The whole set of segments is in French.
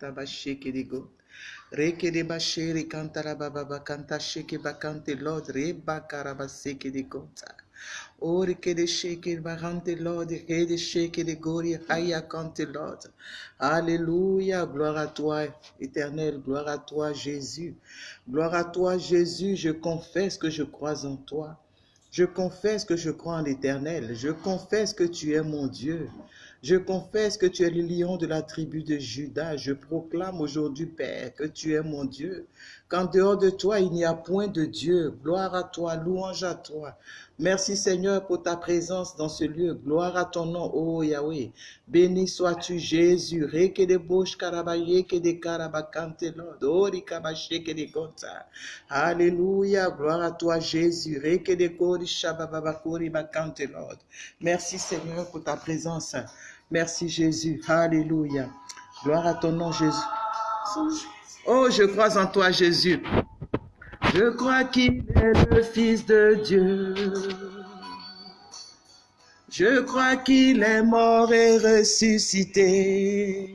tabasheke digo. Reke de bashiri kantara baba kanta sheke bakante Lord reba karabaseke de kota. Ori que de sheke barante Lord que de sheke de gori haya kante Lord. Alléluia, gloire à toi éternel, gloire à toi Jésus. Gloire à toi Jésus, je confesse que je crois en toi. Je confesse que je crois en l'Éternel. Je confesse que tu es mon Dieu. Je confesse que tu es le lion de la tribu de Judas. Je proclame aujourd'hui, Père, que tu es mon Dieu. Qu'en dehors de toi, il n'y a point de Dieu. Gloire à toi, louange à toi. Merci Seigneur pour ta présence dans ce lieu. Gloire à ton nom, ô Yahweh. Béni sois-tu Jésus. Alléluia. Gloire à toi Jésus. Merci Seigneur pour ta présence. Merci Jésus. Alléluia. Gloire à ton nom Jésus. Oh, je crois en toi Jésus. Je crois qu'il est le Fils de Dieu. Je crois qu'il est mort et ressuscité.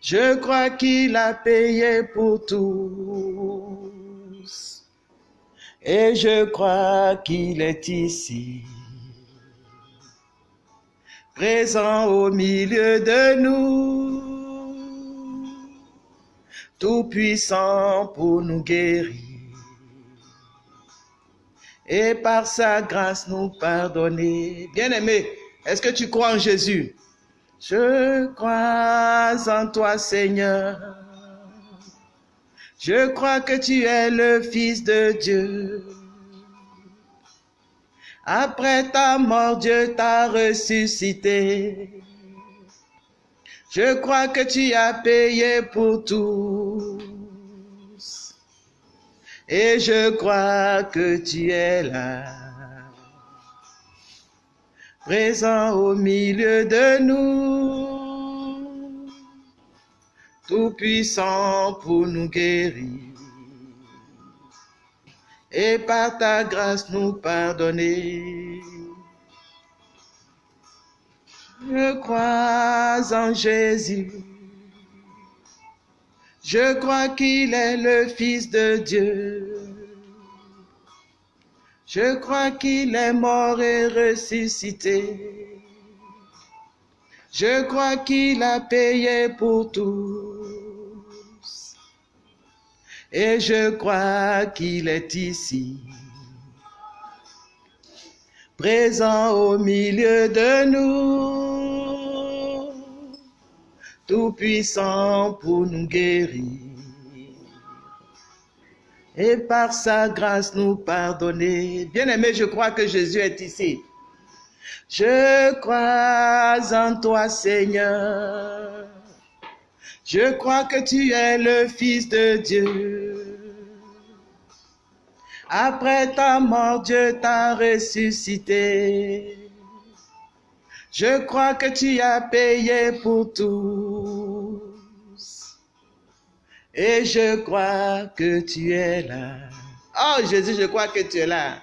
Je crois qu'il a payé pour tous. Et je crois qu'il est ici, présent au milieu de nous, tout puissant pour nous guérir et par sa grâce nous pardonner. Bien-aimé, est-ce que tu crois en Jésus? Je crois en toi, Seigneur. Je crois que tu es le Fils de Dieu. Après ta mort, Dieu t'a ressuscité. Je crois que tu as payé pour tous. Et je crois que tu es là, présent au milieu de nous, tout puissant pour nous guérir. Et par ta grâce nous pardonner. Je crois en Jésus. Je crois qu'il est le Fils de Dieu. Je crois qu'il est mort et ressuscité. Je crois qu'il a payé pour tous. Et je crois qu'il est ici, présent au milieu de nous, tout puissant pour nous guérir. Et par sa grâce nous pardonner. Bien-aimé, je crois que Jésus est ici. Je crois en toi, Seigneur. Je crois que tu es le Fils de Dieu. Après ta mort, Dieu t'a ressuscité. Je crois que tu as payé pour tous. Et je crois que tu es là. Oh Jésus, je crois que tu es là.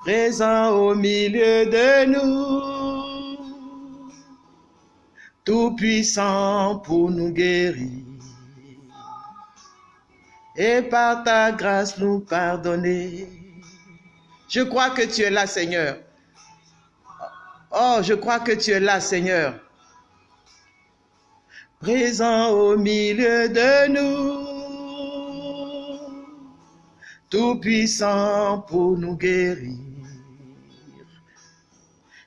Présent au milieu de nous. Tout puissant pour nous guérir. Et par ta grâce nous pardonner. Je crois que tu es là, Seigneur. Oh, je crois que tu es là, Seigneur. Présent au milieu de nous. Tout puissant pour nous guérir.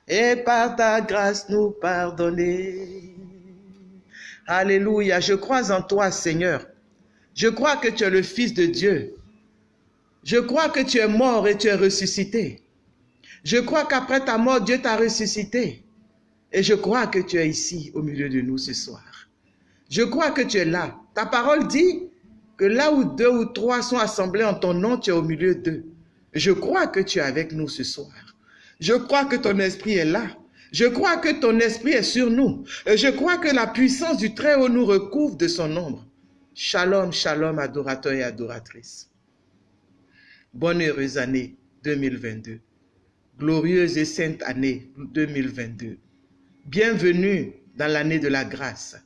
Et par ta grâce nous pardonner. Alléluia. Je crois en toi, Seigneur. Je crois que tu es le Fils de Dieu. Je crois que tu es mort et tu es ressuscité. Je crois qu'après ta mort, Dieu t'a ressuscité. Et je crois que tu es ici au milieu de nous ce soir. Je crois que tu es là. Ta parole dit que là où deux ou trois sont assemblés en ton nom, tu es au milieu d'eux. Je crois que tu es avec nous ce soir. Je crois que ton esprit est là. Je crois que ton esprit est sur nous. Et je crois que la puissance du Très-Haut nous recouvre de son ombre. Shalom, shalom, adorateurs et adoratrices. Bonne heureuse année 2022. Glorieuse et sainte année 2022. Bienvenue dans l'année de la grâce.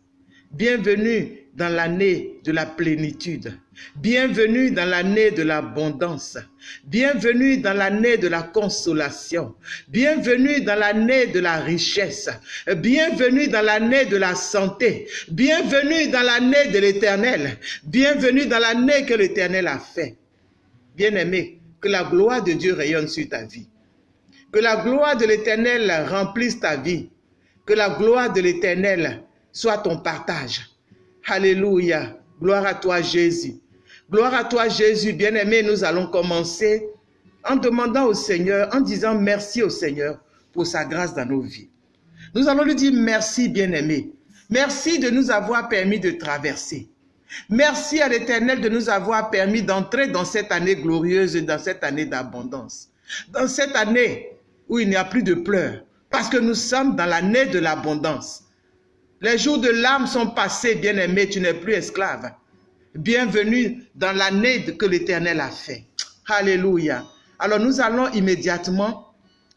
Bienvenue dans l'année de la plénitude. Bienvenue dans l'année de l'abondance. Bienvenue dans l'année de la consolation. Bienvenue dans l'année de la richesse. Bienvenue dans l'année de la santé. Bienvenue dans l'année de l'éternel. Bienvenue dans l'année que l'éternel a fait. Bien-aimé, que la gloire de Dieu rayonne sur ta vie. Que la gloire de l'éternel remplisse ta vie. Que la gloire de l'éternel soit ton partage. Alléluia. Gloire à toi Jésus. Gloire à toi Jésus. Bien-aimé, nous allons commencer en demandant au Seigneur, en disant merci au Seigneur pour sa grâce dans nos vies. Nous allons lui dire merci bien-aimé. Merci de nous avoir permis de traverser. Merci à l'Éternel de nous avoir permis d'entrer dans cette année glorieuse, dans cette année d'abondance. Dans cette année où il n'y a plus de pleurs, parce que nous sommes dans l'année de l'abondance. Les jours de l'âme sont passés, bien-aimé, tu n'es plus esclave. Bienvenue dans l'année que l'Éternel a fait. Alléluia. Alors nous allons immédiatement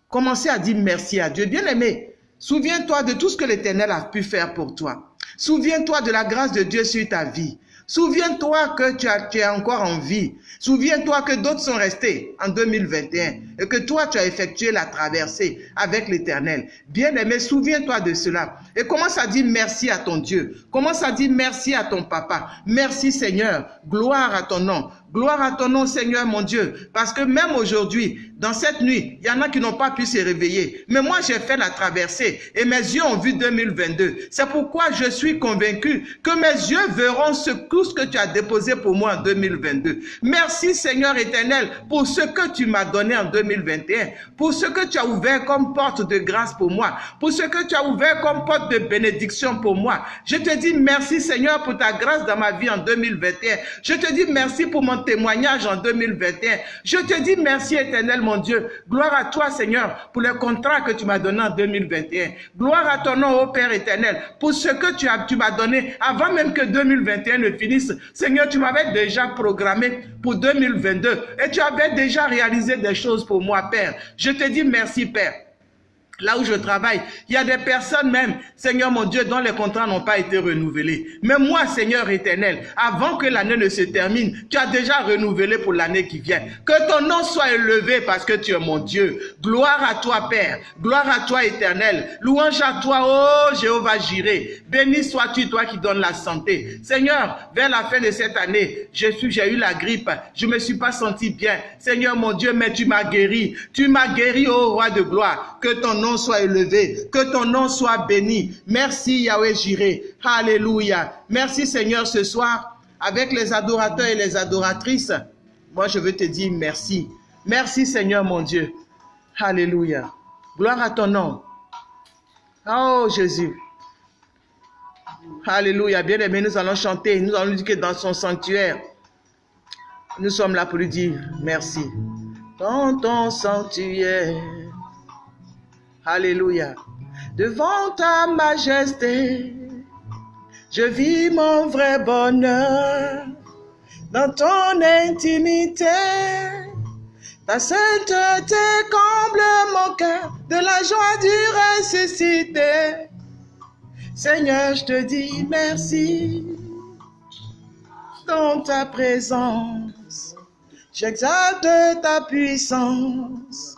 commencer à dire merci à Dieu. Bien-aimé, souviens-toi de tout ce que l'Éternel a pu faire pour toi. Souviens-toi de la grâce de Dieu sur ta vie. Souviens-toi que tu, as, es encore en vie. Souviens-toi que d'autres sont restés en 2021 et que toi, tu as effectué la traversée avec l'Éternel. Bien-aimé, souviens-toi de cela et commence à dire merci à ton Dieu. Commence à dire merci à ton papa. Merci Seigneur. Gloire à ton nom. Gloire à ton nom, Seigneur mon Dieu. Parce que même aujourd'hui, dans cette nuit, il y en a qui n'ont pas pu se réveiller. Mais moi, j'ai fait la traversée et mes yeux ont vu 2022. C'est pourquoi je suis convaincu que mes yeux verront ce, tout ce que tu as déposé pour moi en 2022. Merci, Seigneur éternel, pour ce que tu m'as donné en 2021, pour ce que tu as ouvert comme porte de grâce pour moi, pour ce que tu as ouvert comme porte de bénédiction pour moi. Je te dis merci, Seigneur, pour ta grâce dans ma vie en 2021. Je te dis merci pour mon témoignage en 2021. Je te dis merci éternel mon Dieu. Gloire à toi Seigneur pour le contrat que tu m'as donné en 2021. Gloire à ton nom ô Père éternel pour ce que tu as tu m'as donné avant même que 2021 ne finisse. Seigneur, tu m'avais déjà programmé pour 2022 et tu avais déjà réalisé des choses pour moi Père. Je te dis merci Père. Là où je travaille, il y a des personnes même, Seigneur mon Dieu, dont les contrats n'ont pas été renouvelés. Mais moi, Seigneur éternel, avant que l'année ne se termine, tu as déjà renouvelé pour l'année qui vient. Que ton nom soit élevé parce que tu es mon Dieu. Gloire à toi, Père. Gloire à toi, éternel. Louange à toi, oh Jéhovah Jiré. Béni sois-tu, toi qui donnes la santé. Seigneur, vers la fin de cette année, j'ai eu la grippe. Je me suis pas senti bien. Seigneur mon Dieu, mais tu m'as guéri. Tu m'as guéri, ô roi de gloire. Que ton nom soit élevé, que ton nom soit béni. Merci Yahweh Jiré. Alléluia. Merci Seigneur ce soir avec les adorateurs et les adoratrices. Moi je veux te dire merci. Merci Seigneur mon Dieu. Alléluia. Gloire à ton nom. Oh Jésus. Alléluia. Bien aimé, nous allons chanter. Nous allons dire que dans son sanctuaire, nous sommes là pour lui dire merci. Dans ton sanctuaire. Alléluia. Devant ta majesté, je vis mon vrai bonheur dans ton intimité. Ta sainteté comble mon cœur de la joie du ressuscité. Seigneur, je te dis merci dans ta présence. J'exalte ta puissance.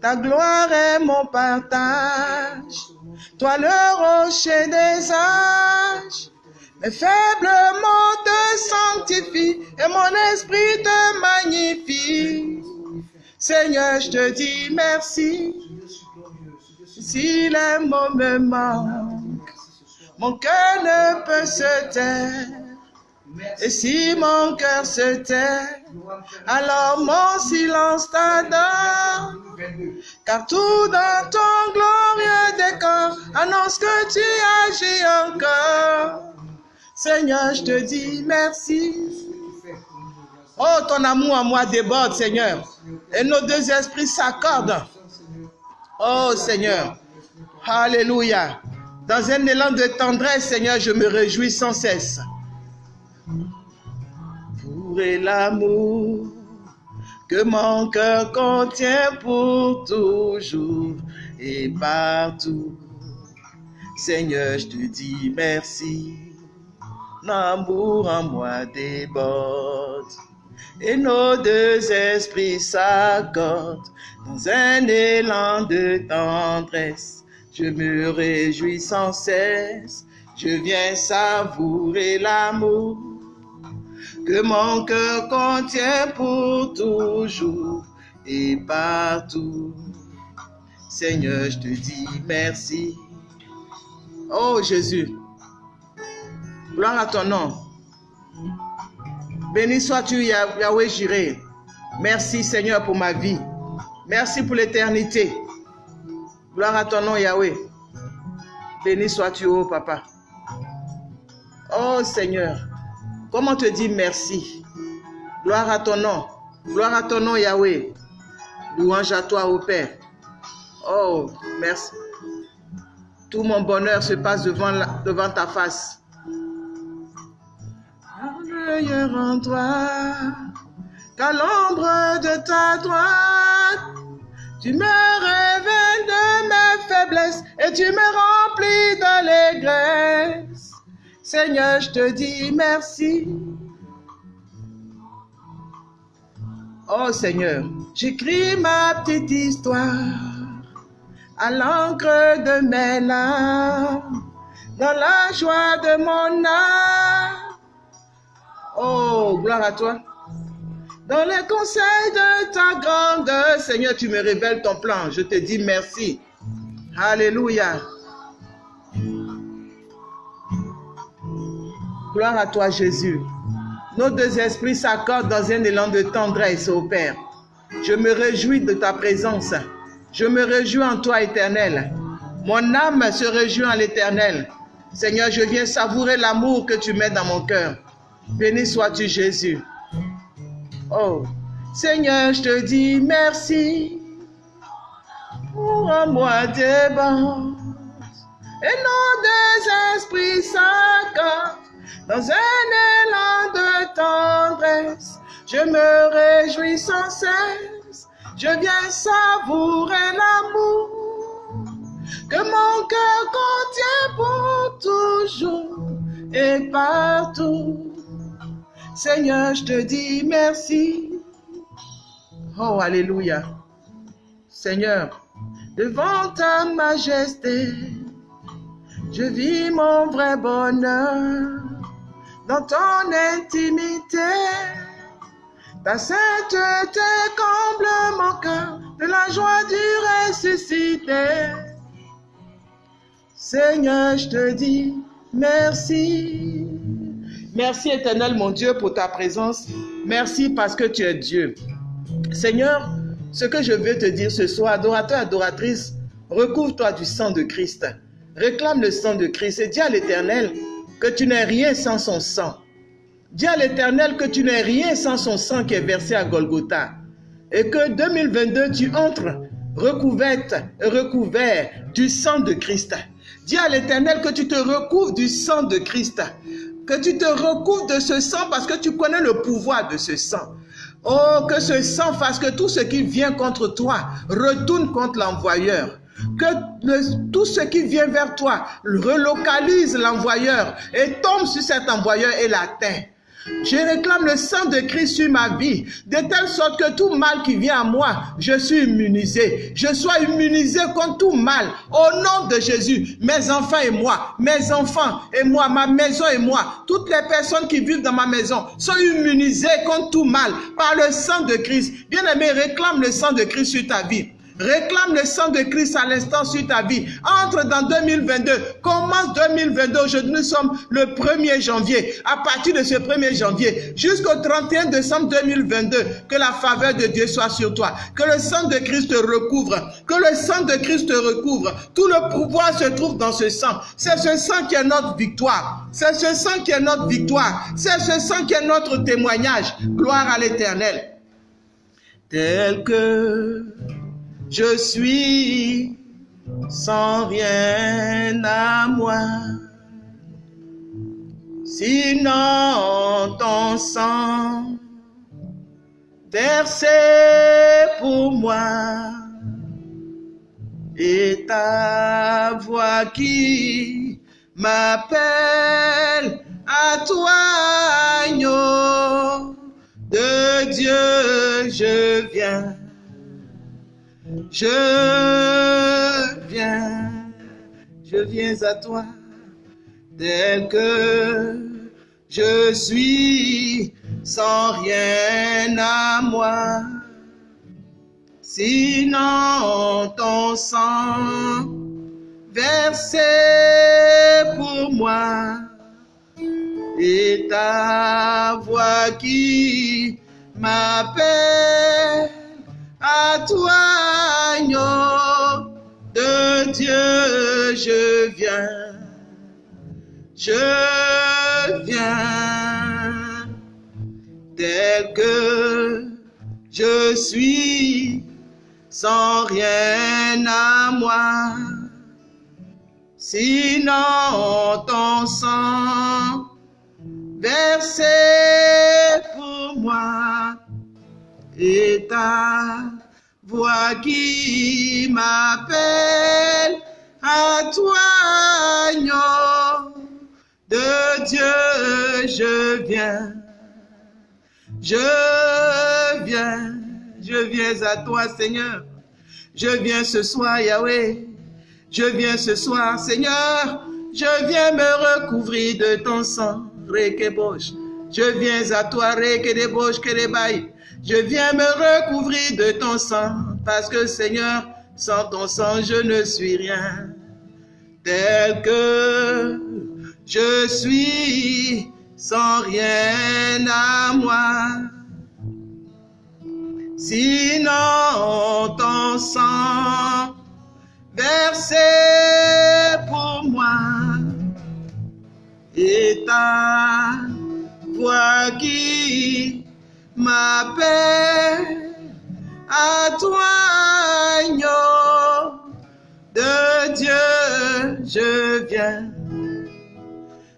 Ta gloire est mon partage. Toi le rocher des âges. Mes faibles mots te sanctifient et mon esprit te magnifie. Seigneur, je te dis merci. Si les mots me manquent, mon cœur ne peut se taire. Et si mon cœur se tait, alors mon silence t'adore. Car tout dans ton glorieux décor annonce que tu agis encore. Seigneur, je te dis merci. Oh, ton amour en moi déborde, Seigneur. Et nos deux esprits s'accordent. Oh, Seigneur. Alléluia. Dans un élan de tendresse, Seigneur, je me réjouis sans cesse pour l'amour que mon cœur contient pour toujours et partout. Seigneur, je te dis merci. amour en moi déborde. Et nos deux esprits s'accordent dans un élan de tendresse. Je me réjouis sans cesse, je viens savourer l'amour que mon cœur contient pour toujours et partout. Seigneur, je te dis merci. Oh Jésus, gloire à ton nom. Béni sois-tu, Yahweh Jireh. Merci Seigneur pour ma vie. Merci pour l'éternité. Gloire à ton nom, Yahweh. Béni sois-tu, oh Papa. Oh Seigneur, comment te dire merci? Gloire à ton nom. Gloire à ton nom, Yahweh. Louange à toi, ô Père. Oh, merci. Tout mon bonheur se passe devant, devant ta face. Merveilleux en toi, qu'à l'ombre de ta droite, tu me révèles de mes faiblesses et tu me remplis d'allégresse. Seigneur, je te dis merci. Oh Seigneur, j'écris ma petite histoire à l'encre de mes larmes, dans la joie de mon âme. Oh, gloire à toi. Dans les conseils de ta grandeur, Seigneur, tu me révèles ton plan. Je te dis merci. Alléluia. Gloire à toi, Jésus. Nos deux esprits s'accordent dans un élan de tendresse, ô Père. Je me réjouis de ta présence. Je me réjouis en toi, éternel. Mon âme se réjouit en l'éternel. Seigneur, je viens savourer l'amour que tu mets dans mon cœur. Béni sois-tu, Jésus. Oh, Seigneur, je te dis merci pour un mois des Et nos deux esprits s'accordent dans un élan de tendresse. Je me réjouis sans cesse, je viens savourer l'amour que mon cœur contient pour toujours et partout. Seigneur, je te dis merci. Oh, Alléluia. Seigneur, devant ta majesté, je vis mon vrai bonheur dans ton intimité. Ta sainteté comble mon cœur de la joie du ressuscité. Seigneur, je te dis merci. Merci éternel mon Dieu pour ta présence. Merci parce que tu es Dieu. Seigneur, ce que je veux te dire ce soir, adorateur, adoratrice, recouvre-toi du sang de Christ. Réclame le sang de Christ et dis à l'éternel que tu n'es rien sans son sang. Dis à l'éternel que tu n'es rien sans son sang qui est versé à Golgotha. Et que 2022, tu entres recouverte recouvert du sang de Christ. Dis à l'éternel que tu te recouvres du sang de Christ. Que tu te recouvres de ce sang parce que tu connais le pouvoir de ce sang. Oh, que ce sang fasse que tout ce qui vient contre toi retourne contre l'envoyeur. Que tout ce qui vient vers toi relocalise l'envoyeur et tombe sur cet envoyeur et l'atteint. Je réclame le sang de Christ sur ma vie, de telle sorte que tout mal qui vient à moi, je suis immunisé. Je sois immunisé contre tout mal. Au nom de Jésus, mes enfants et moi, mes enfants et moi, ma maison et moi, toutes les personnes qui vivent dans ma maison sont immunisées contre tout mal par le sang de Christ. Bien-aimé, réclame le sang de Christ sur ta vie. Réclame le sang de Christ à l'instant sur ta vie. Entre dans 2022. Commence 2022. Aujourd'hui, nous sommes le 1er janvier. À partir de ce 1er janvier jusqu'au 31 décembre 2022, que la faveur de Dieu soit sur toi. Que le sang de Christ te recouvre. Que le sang de Christ te recouvre. Tout le pouvoir se trouve dans ce sang. C'est ce sang qui est notre victoire. C'est ce sang qui est notre victoire. C'est ce sang qui est notre témoignage. Gloire à l'éternel. Tel que je suis sans rien à moi. Sinon ton sang versé pour moi et ta voix qui m'appelle À toi, agneau de Dieu, je viens. Je viens, je viens à toi tel que je suis sans rien à moi. Sinon ton sang versé pour moi et ta voix qui m'appelle à toi, agneau de Dieu, je viens, je viens, tel que je suis, sans rien à moi. Sinon ton sang versé pour moi et ta voix qui m'appelle à toi, de Dieu, je viens, je viens, je viens à toi, Seigneur. Je viens ce soir, Yahweh. Je viens ce soir, Seigneur. Je viens me recouvrir de ton sang, Rekebosh. Je viens à toi, Rekedebosh, Kerebaï. Je viens me recouvrir de ton sang, parce que Seigneur, sans ton sang, je ne suis rien. Tel que je suis, sans rien à moi. Sinon, ton sang versé pour moi et ta voix qui m'appelle à toi, agneau de Dieu, je viens,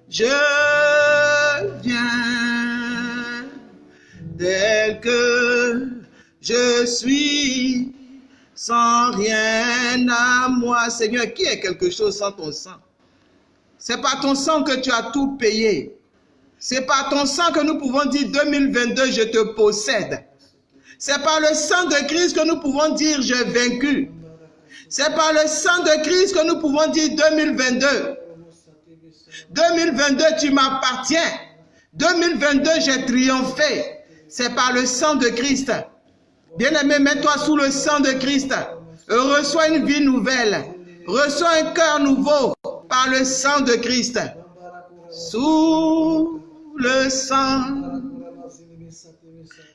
je viens, tel que je suis, sans rien à moi. Seigneur, qui est quelque chose sans ton sang? C'est pas ton sang que tu as tout payé. C'est par ton sang que nous pouvons dire 2022, je te possède. C'est par le sang de Christ que nous pouvons dire j'ai vaincu. C'est par le sang de Christ que nous pouvons dire 2022. 2022, tu m'appartiens. 2022, j'ai triomphé. C'est par le sang de Christ. Bien-aimé, mets-toi sous le sang de Christ. Reçois une vie nouvelle. Reçois un cœur nouveau par le sang de Christ. Sous le sang,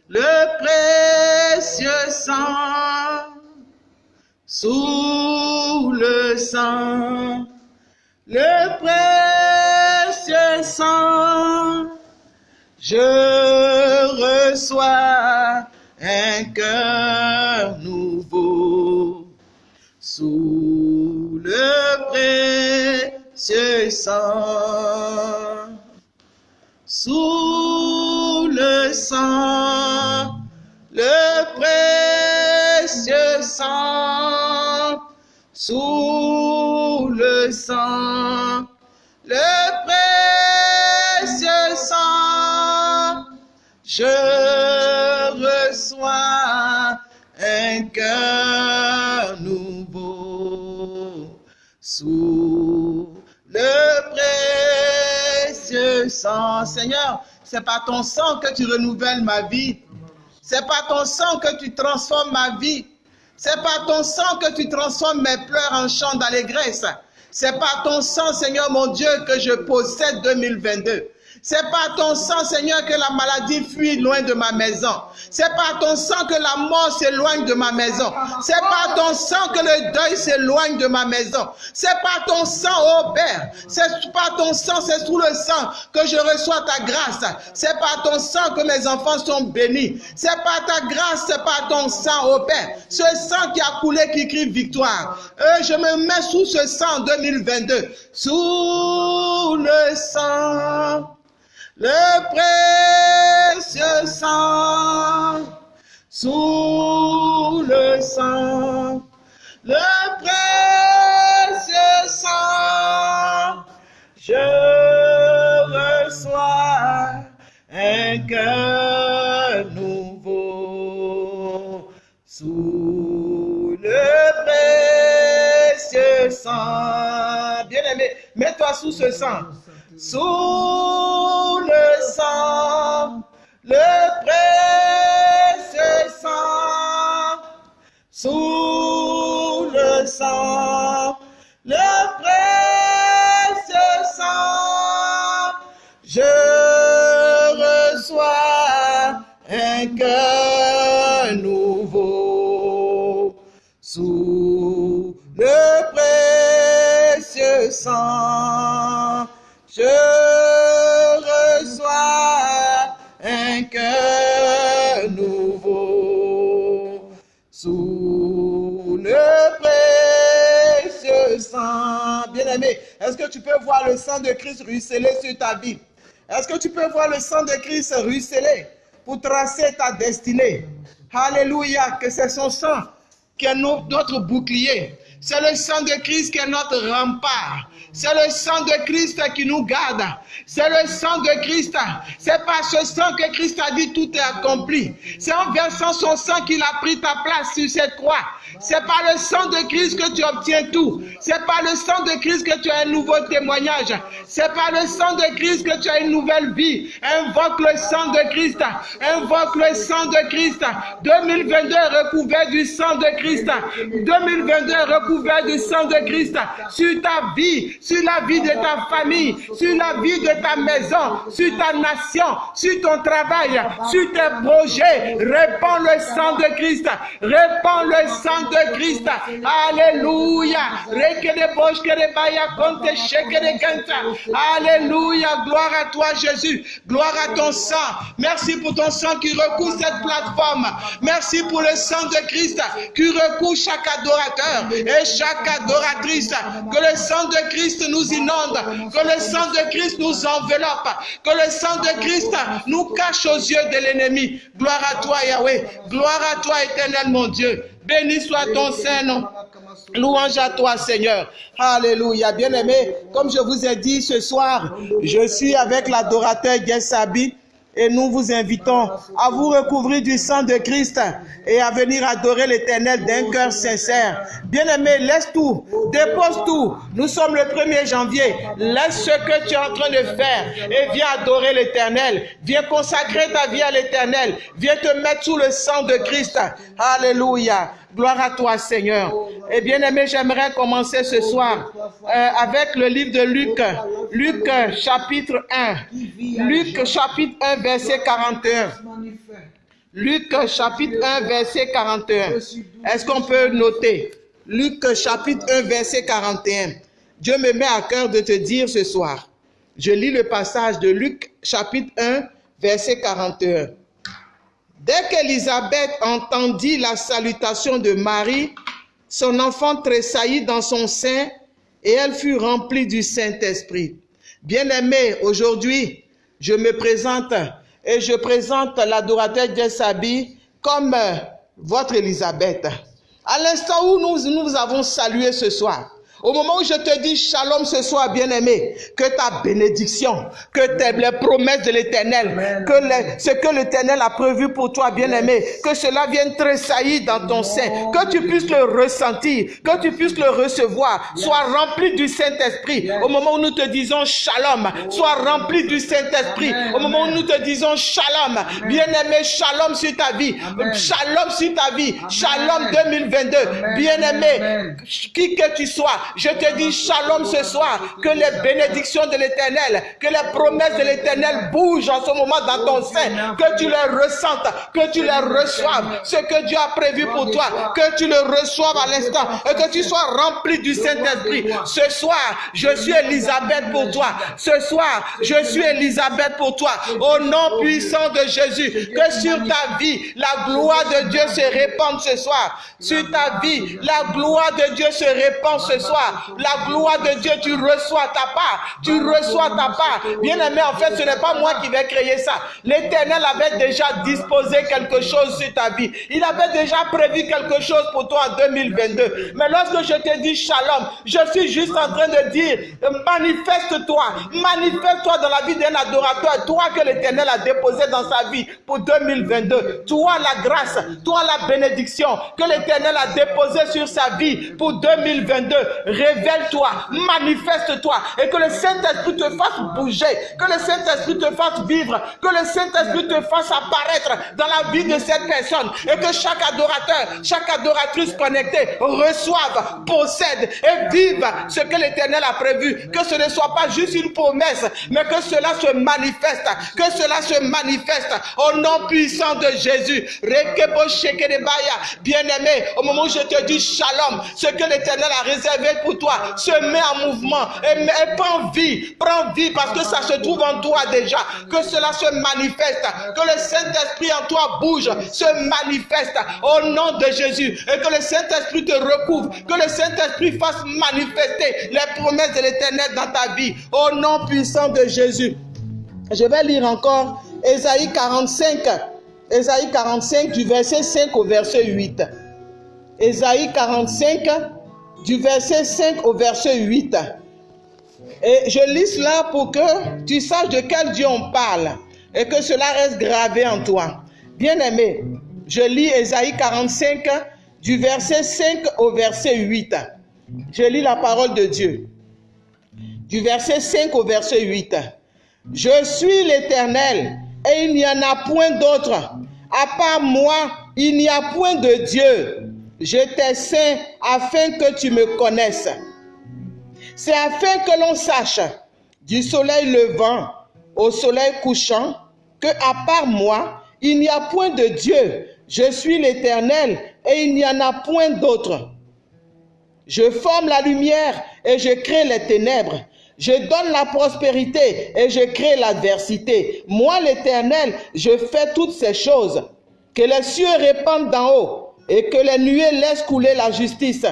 le précieux sang, sous le sang, le précieux sang, je reçois un cœur nouveau. Sous le précieux sang, sous le sang, le précieux sang, sous le sang, le précieux sang, je reçois un cœur nouveau sous le sang. Seigneur, c'est par ton sang que tu renouvelles ma vie. C'est par ton sang que tu transformes ma vie. C'est par ton sang que tu transformes mes pleurs en chants d'allégresse. C'est par ton sang, Seigneur mon Dieu, que je possède 2022. C'est par ton sang, Seigneur, que la maladie fuit loin de ma maison. C'est par ton sang que la mort s'éloigne de ma maison. C'est par ton sang que le deuil s'éloigne de ma maison. C'est par ton sang, oh Père. C'est par ton sang, c'est sous le sang que je reçois ta grâce. C'est par ton sang que mes enfants sont bénis. C'est par ta grâce, c'est par ton sang, oh Père. Ce sang qui a coulé, qui crie victoire. Et je me mets sous ce sang 2022. Sous le sang le précieux sang, sous le sang, le précieux sang, je reçois un cœur nouveau sous le précieux sang. Bien-aimé, mets-toi sous ce sang. Sous le sang, le précieux sang. Sous le sang, le précieux sang. Je reçois un cœur nouveau sous le précieux sang. Est-ce que tu peux voir le sang de Christ ruisseler sur ta vie? Est-ce que tu peux voir le sang de Christ ruisseler pour tracer ta destinée? Alléluia, que c'est son sang qui est notre bouclier. C'est le sang de Christ qui est notre rempart. C'est le sang de Christ qui nous garde. C'est le sang de Christ. C'est par ce sang que Christ a dit tout est accompli. C'est en versant son sang qu'il a pris ta place sur cette croix. C'est par le sang de Christ que tu obtiens tout. C'est par le sang de Christ que tu as un nouveau témoignage. C'est par le sang de Christ que tu as une nouvelle vie. Invoque le sang de Christ. Invoque le sang de Christ. 2022 recouvert du sang de Christ. 2022 recouvert du sang de Christ sur ta vie, sur la vie de ta famille, sur la vie de ta maison, sur ta nation, sur ton travail, sur tes projets. Répands le sang de Christ. Répands le sang de Christ. Alléluia. Alléluia. Gloire à toi, Jésus. Gloire à ton sang. Merci pour ton sang qui recouvre cette plateforme. Merci pour le sang de Christ qui recouvre chaque adorateur chaque adoratrice. Que le sang de Christ nous inonde. Que le sang de Christ nous enveloppe. Que le sang de Christ nous cache aux yeux de l'ennemi. Gloire à toi, Yahweh. Gloire à toi, éternel mon Dieu. Béni soit ton Saint-Nom. Louange à toi, Seigneur. Alléluia. Bien-aimé, comme je vous ai dit ce soir, je suis avec l'adorateur Gessabi et nous vous invitons à vous recouvrir du sang de Christ et à venir adorer l'Éternel d'un cœur sincère. Bien-aimé, laisse tout, dépose tout. Nous sommes le 1er janvier. Laisse ce que tu es en train de faire et viens adorer l'Éternel. Viens consacrer ta vie à l'Éternel. Viens te mettre sous le sang de Christ. Alléluia. Gloire à toi, Seigneur. Et bien aimé, j'aimerais commencer ce soir euh, avec le livre de Luc. Luc chapitre 1. Luc chapitre 1, verset 41. Luc chapitre 1, verset 41. Est-ce qu'on peut noter? Luc chapitre 1, verset 41. Dieu me met à cœur de te dire ce soir. Je lis le passage de Luc chapitre 1, verset 41. Dès qu'Élisabeth entendit la salutation de Marie, son enfant tressaillit dans son sein et elle fut remplie du Saint-Esprit. Bien-aimé, aujourd'hui, je me présente et je présente l'adorateur Jessabi comme euh, votre Élisabeth. À l'instant où nous, nous avons salué ce soir, au moment où je te dis shalom ce soir, bien-aimé, que ta bénédiction, que tes, les promesses de l'éternel, que ce que l'éternel a prévu pour toi, bien-aimé, que cela vienne tressaillir dans ton sein, que tu puisses le ressentir, que tu puisses le recevoir, sois rempli du Saint-Esprit. Au moment où nous te disons shalom, sois rempli du Saint-Esprit. Au moment où nous te disons shalom, bien-aimé, shalom sur ta vie, shalom sur ta vie, shalom 2022, bien-aimé, qui que tu sois, je te dis shalom ce soir, que les bénédictions de l'éternel, que les promesses de l'éternel bougent en ce moment dans ton sein, que tu les ressentes, que tu les reçoives, ce que Dieu a prévu pour toi, que tu le reçoives à l'instant et que tu sois rempli du Saint-Esprit. Ce soir, je suis Elisabeth pour toi. Ce soir, je suis Elisabeth pour toi. Au nom puissant de Jésus, que sur ta vie, la gloire de Dieu se répande ce soir. Sur ta vie, la gloire de Dieu se répand ce soir la gloire de Dieu, tu reçois ta part. Tu reçois ta part. Bien-aimé, en fait, ce n'est pas moi qui vais créer ça. L'Éternel avait déjà disposé quelque chose sur ta vie. Il avait déjà prévu quelque chose pour toi en 2022. Mais lorsque je te dis shalom, je suis juste en train de dire, manifeste-toi, manifeste-toi dans la vie d'un adorateur, toi que l'Éternel a déposé dans sa vie pour 2022. Toi la grâce, toi la bénédiction que l'Éternel a déposé sur sa vie pour 2022. Révèle-toi, manifeste-toi et que le Saint-Esprit te fasse bouger, que le Saint-Esprit te fasse vivre, que le Saint-Esprit te fasse apparaître dans la vie de cette personne et que chaque adorateur, chaque adoratrice connectée reçoive, possède et vive ce que l'Éternel a prévu. Que ce ne soit pas juste une promesse, mais que cela se manifeste, que cela se manifeste au nom puissant de Jésus. Bien-aimé, au moment où je te dis shalom, ce que l'Éternel a réservé pour toi se met en mouvement et, et prend vie, prend vie parce que ça se trouve en toi déjà. Que cela se manifeste, que le Saint-Esprit en toi bouge, se manifeste au nom de Jésus et que le Saint-Esprit te recouvre, que le Saint-Esprit fasse manifester les promesses de l'Éternel dans ta vie au nom puissant de Jésus. Je vais lire encore Ésaïe 45. Ésaïe 45 du verset 5 au verset 8. Ésaïe 45 du verset 5 au verset 8. Et je lis cela pour que tu saches de quel Dieu on parle et que cela reste gravé en toi. Bien-aimé, je lis Ésaïe 45 du verset 5 au verset 8. Je lis la parole de Dieu. Du verset 5 au verset 8. Je suis l'Éternel et il n'y en a point d'autre. À part moi, il n'y a point de Dieu. Je t'ai afin que tu me connaisses. C'est afin que l'on sache du soleil levant au soleil couchant que à part moi, il n'y a point de Dieu. Je suis l'Éternel et il n'y en a point d'autre. Je forme la lumière et je crée les ténèbres. Je donne la prospérité et je crée l'adversité. Moi, l'Éternel, je fais toutes ces choses. Que les cieux répandent d'en haut et que les nuées laissent couler la justice.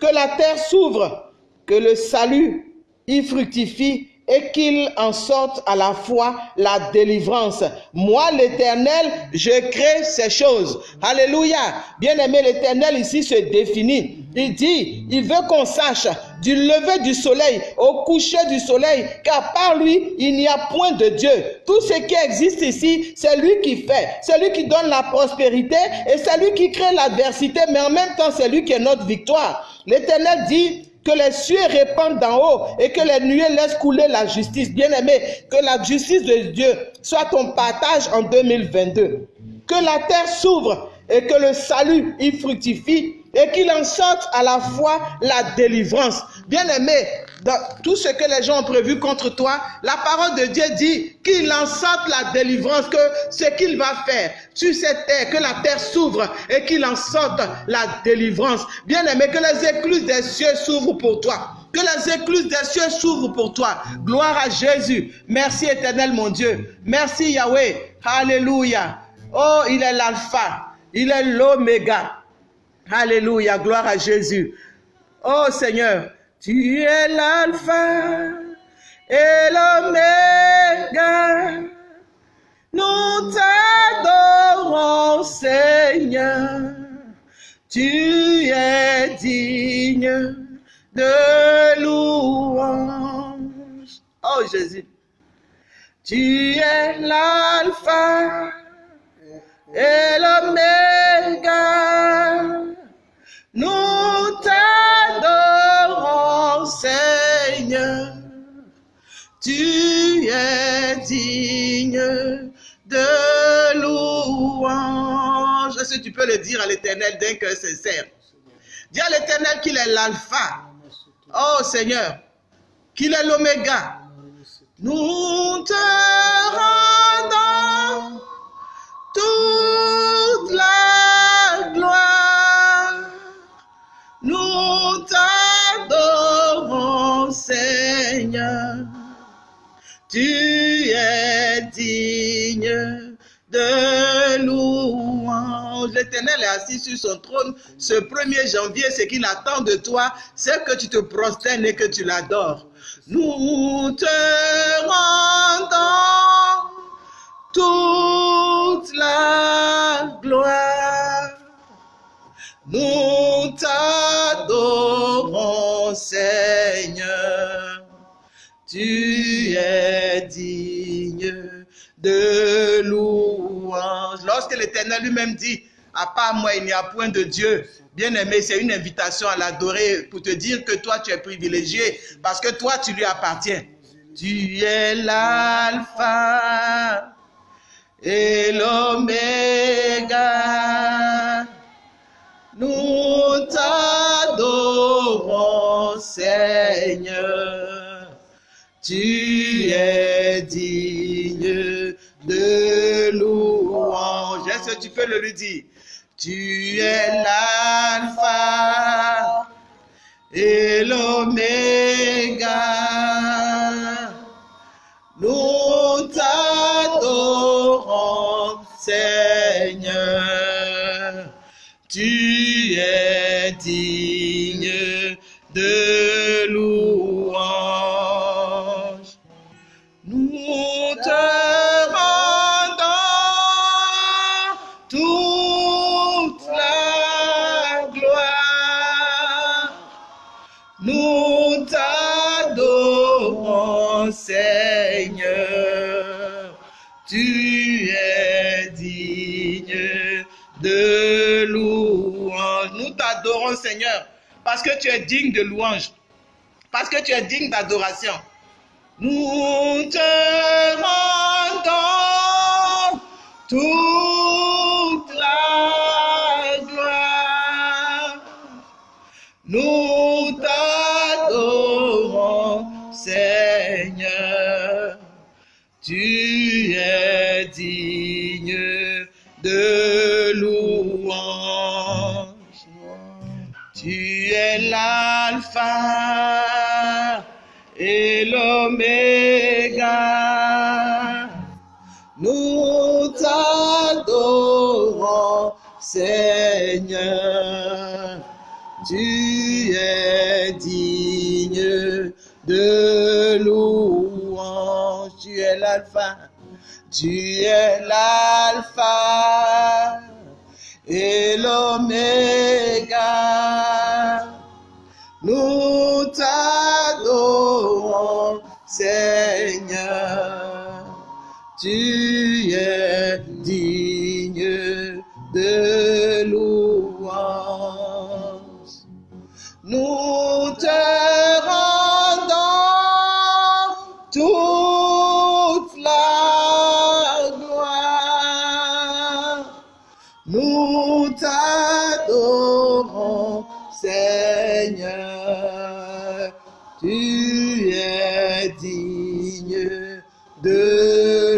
Que la terre s'ouvre, que le salut y fructifie et qu'il en sorte à la fois la délivrance. Moi, l'Éternel, je crée ces choses. Alléluia. Bien-aimé, l'Éternel ici se définit. Il dit, il veut qu'on sache du lever du soleil au coucher du soleil qu'à part lui, il n'y a point de Dieu. Tout ce qui existe ici, c'est lui qui fait. C'est lui qui donne la prospérité et c'est lui qui crée l'adversité, mais en même temps, c'est lui qui est notre victoire. L'Éternel dit, que les cieux répandent d'en haut et que les nuées laissent couler la justice. Bien-aimé, que la justice de Dieu soit ton partage en 2022. Que la terre s'ouvre et que le salut y fructifie et qu'il en sorte à la fois la délivrance. Bien-aimé, dans tout ce que les gens ont prévu contre toi, la parole de Dieu dit qu'il en sorte la délivrance, que ce qu'il va faire sur cette terre, que la terre s'ouvre et qu'il en sorte la délivrance. Bien-aimé, que les écluses des cieux s'ouvrent pour toi. Que les écluses des cieux s'ouvrent pour toi. Gloire à Jésus. Merci éternel mon Dieu. Merci Yahweh. Alléluia. Oh, il est l'alpha. Il est l'oméga. Alléluia. Gloire à Jésus. Oh Seigneur, tu es l'alpha et l'oméga. Nous t'adorons, Seigneur. Tu es digne de louange. Oh Jésus. Tu es l'alpha et l'oméga. Tu peux le dire à l'éternel d'un cœur sincère? Dis à l'éternel qu'il est l'alpha. Oh Seigneur, qu'il est l'oméga. Nous te rendons toute la gloire. Nous t'adorons, Seigneur. Tu es digne de. L'Éternel est assis sur son trône ce 1er janvier. Ce qu'il attend de toi, c'est que tu te prosternes et que tu l'adores. Nous te rendons toute la gloire. Nous t'adorons, Seigneur. Tu es digne de louange. Lorsque l'Éternel lui-même dit, à part moi, il n'y a point de Dieu. Bien aimé, c'est une invitation à l'adorer pour te dire que toi, tu es privilégié parce que toi, tu lui appartiens. Tu es l'alpha et l'oméga. Nous t'adorons, Seigneur. Tu es digne de louange. Est-ce que tu peux le lui dire? Tu es l'alpha et l'oméga. Nous t'adorons, Seigneur. Tu es digne Seigneur, parce que tu es digne de louange, parce que tu es digne d'adoration. Nous te rendons toute la gloire. Nous t'adorons, Seigneur. Tu es digne l'alpha et l'oméga. Nous t'adorons, Seigneur. Tu es digne de louange. Tu es l'alpha. Tu es l'alpha et l'oméga. Nous t'adorons, Seigneur. Tu es digne de louange. Nous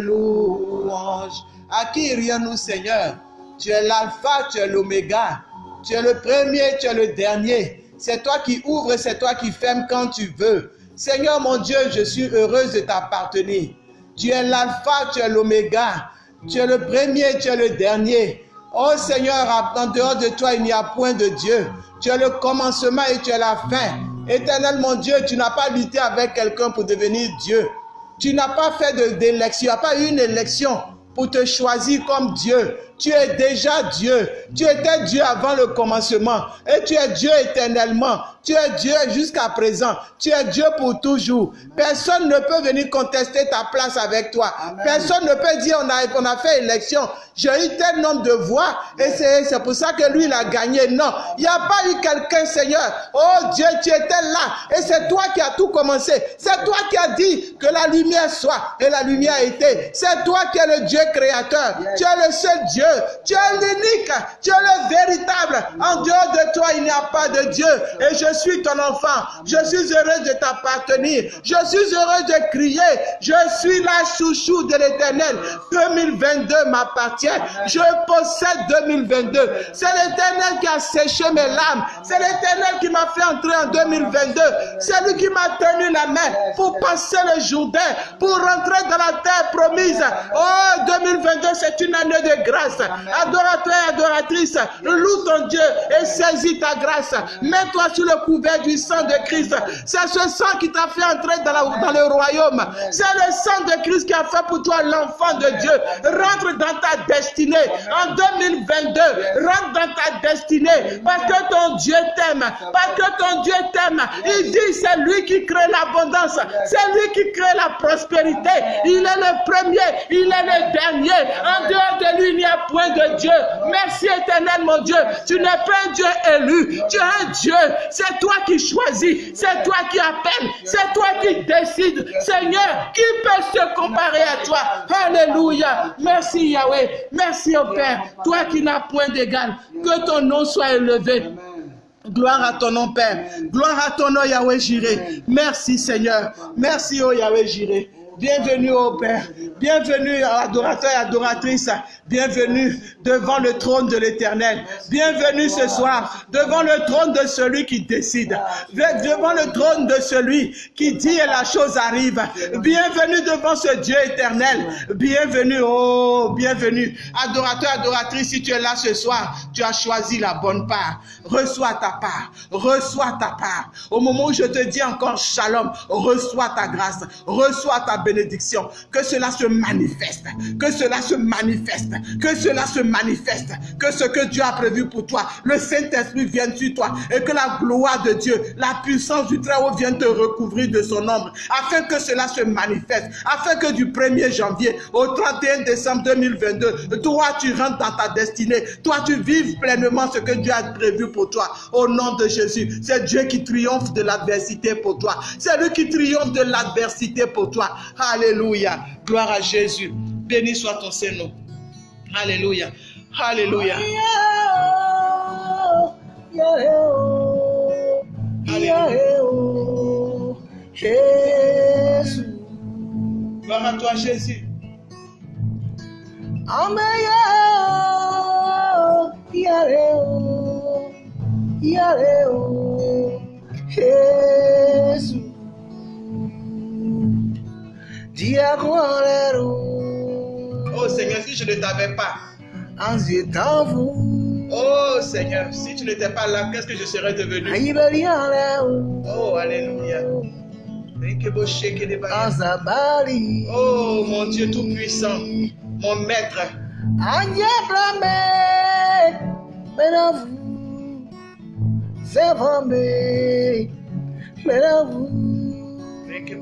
louange. À qui irions-nous, Seigneur? Tu es l'alpha, tu es l'oméga. Tu es le premier, tu es le dernier. C'est toi qui ouvres, c'est toi qui fermes quand tu veux. Seigneur mon Dieu, je suis heureuse de t'appartenir. Tu es l'alpha, tu es l'oméga. Tu es le premier, tu es le dernier. Oh Seigneur, en dehors de toi, il n'y a point de Dieu. Tu es le commencement et tu es la fin. Éternel mon Dieu, tu n'as pas lutté avec quelqu'un pour devenir Dieu. Tu n'as pas fait d'élection, tu n'as pas eu une élection pour te choisir comme Dieu. Tu es déjà Dieu. Tu étais Dieu avant le commencement. Et tu es Dieu éternellement. Tu es Dieu jusqu'à présent. Tu es Dieu pour toujours. Personne ne peut venir contester ta place avec toi. Personne ne peut dire on a, on a fait élection. J'ai eu tel nombre de voix et c'est pour ça que lui il a gagné. Non, il n'y a pas eu quelqu'un, Seigneur. Oh Dieu, tu étais là et c'est toi qui as tout commencé. C'est toi qui as dit que la lumière soit et la lumière a été. C'est toi qui es le Dieu créateur. Tu es le seul Dieu. Tu es l'unique. Tu es le véritable. En dehors de toi, il n'y a pas de Dieu. Et je suis ton enfant. Je suis heureux de t'appartenir. Je suis heureux de crier. Je suis la chouchou de l'éternel. 2022 m'appartient. Je possède 2022. C'est l'éternel qui a séché mes larmes. C'est l'éternel qui m'a fait entrer en 2022. C'est lui qui m'a tenu la main pour passer le Jourdain, pour rentrer dans la terre promise. Oh, 2022, c'est une année de grâce. Adorateur et adoratrice, loue ton Dieu et saisis ta grâce. Mets-toi sous le couvert du sang de Christ. C'est ce sang qui t'a fait entrer dans, dans le royaume. C'est le sang de Christ qui a fait pour toi l'enfant de Dieu. Rentre dans ta destinée. En 2022, rentre dans ta destinée. Parce que ton Dieu t'aime. Parce que ton Dieu t'aime. Il dit, c'est lui qui crée l'abondance. C'est lui qui crée la prospérité. Il est le premier. Il est le dernier. En dehors de lui, il n'y a point de Dieu. Merci éternel, mon Dieu. Tu n'es pas un Dieu élu. Tu es un Dieu. C'est toi qui choisis. C'est toi qui appelles. C'est toi qui décides. Seigneur, qui peut se comparer à toi? Alléluia. Merci Yahweh. Merci au Père. Toi qui n'as point d'égal. Que ton nom soit élevé. Gloire à ton nom, Père. Gloire à ton nom, Yahweh Jiré. Merci, Seigneur. Merci, oh Yahweh Jiré. Bienvenue, oh Père. Bienvenue, adorateur et adoratrice. Bienvenue devant le trône de l'éternel. Bienvenue ce soir devant le trône de celui qui décide. Devant le trône de celui qui dit et la chose arrive. Bienvenue devant ce Dieu éternel. Bienvenue, oh, bienvenue. Adorateur, adoratrice, si tu es là ce soir, tu as choisi la bonne part. Reçois ta part. Reçois ta part. Au moment où je te dis encore shalom, reçois ta grâce. Reçois ta bénédiction. Que cela se manifeste. Que cela se manifeste. Que cela se manifeste. Que ce que Dieu a prévu pour toi, le Saint-Esprit vienne sur toi et que la gloire de Dieu, la puissance du Très-Haut vienne te recouvrir de son ombre afin que cela se manifeste. Afin que du 1er janvier au 31 décembre 2022, toi tu rentres dans ta destinée. Toi tu vives pleinement ce que Dieu a prévu pour toi. Au nom de Jésus, c'est Dieu qui triomphe de l'adversité pour toi. C'est lui qui triomphe de l'adversité pour toi. Alléluia. Gloire à Jésus. Béni soit ton Saint-Nom. Alléluia. Alléluia. Gloire à toi, Jésus. Oh Seigneur, si je ne t'avais pas, oh Seigneur, si tu n'étais pas là, qu'est-ce que je serais devenu? Oh, Alléluia. Oh mon Dieu Tout-Puissant, mon Maître.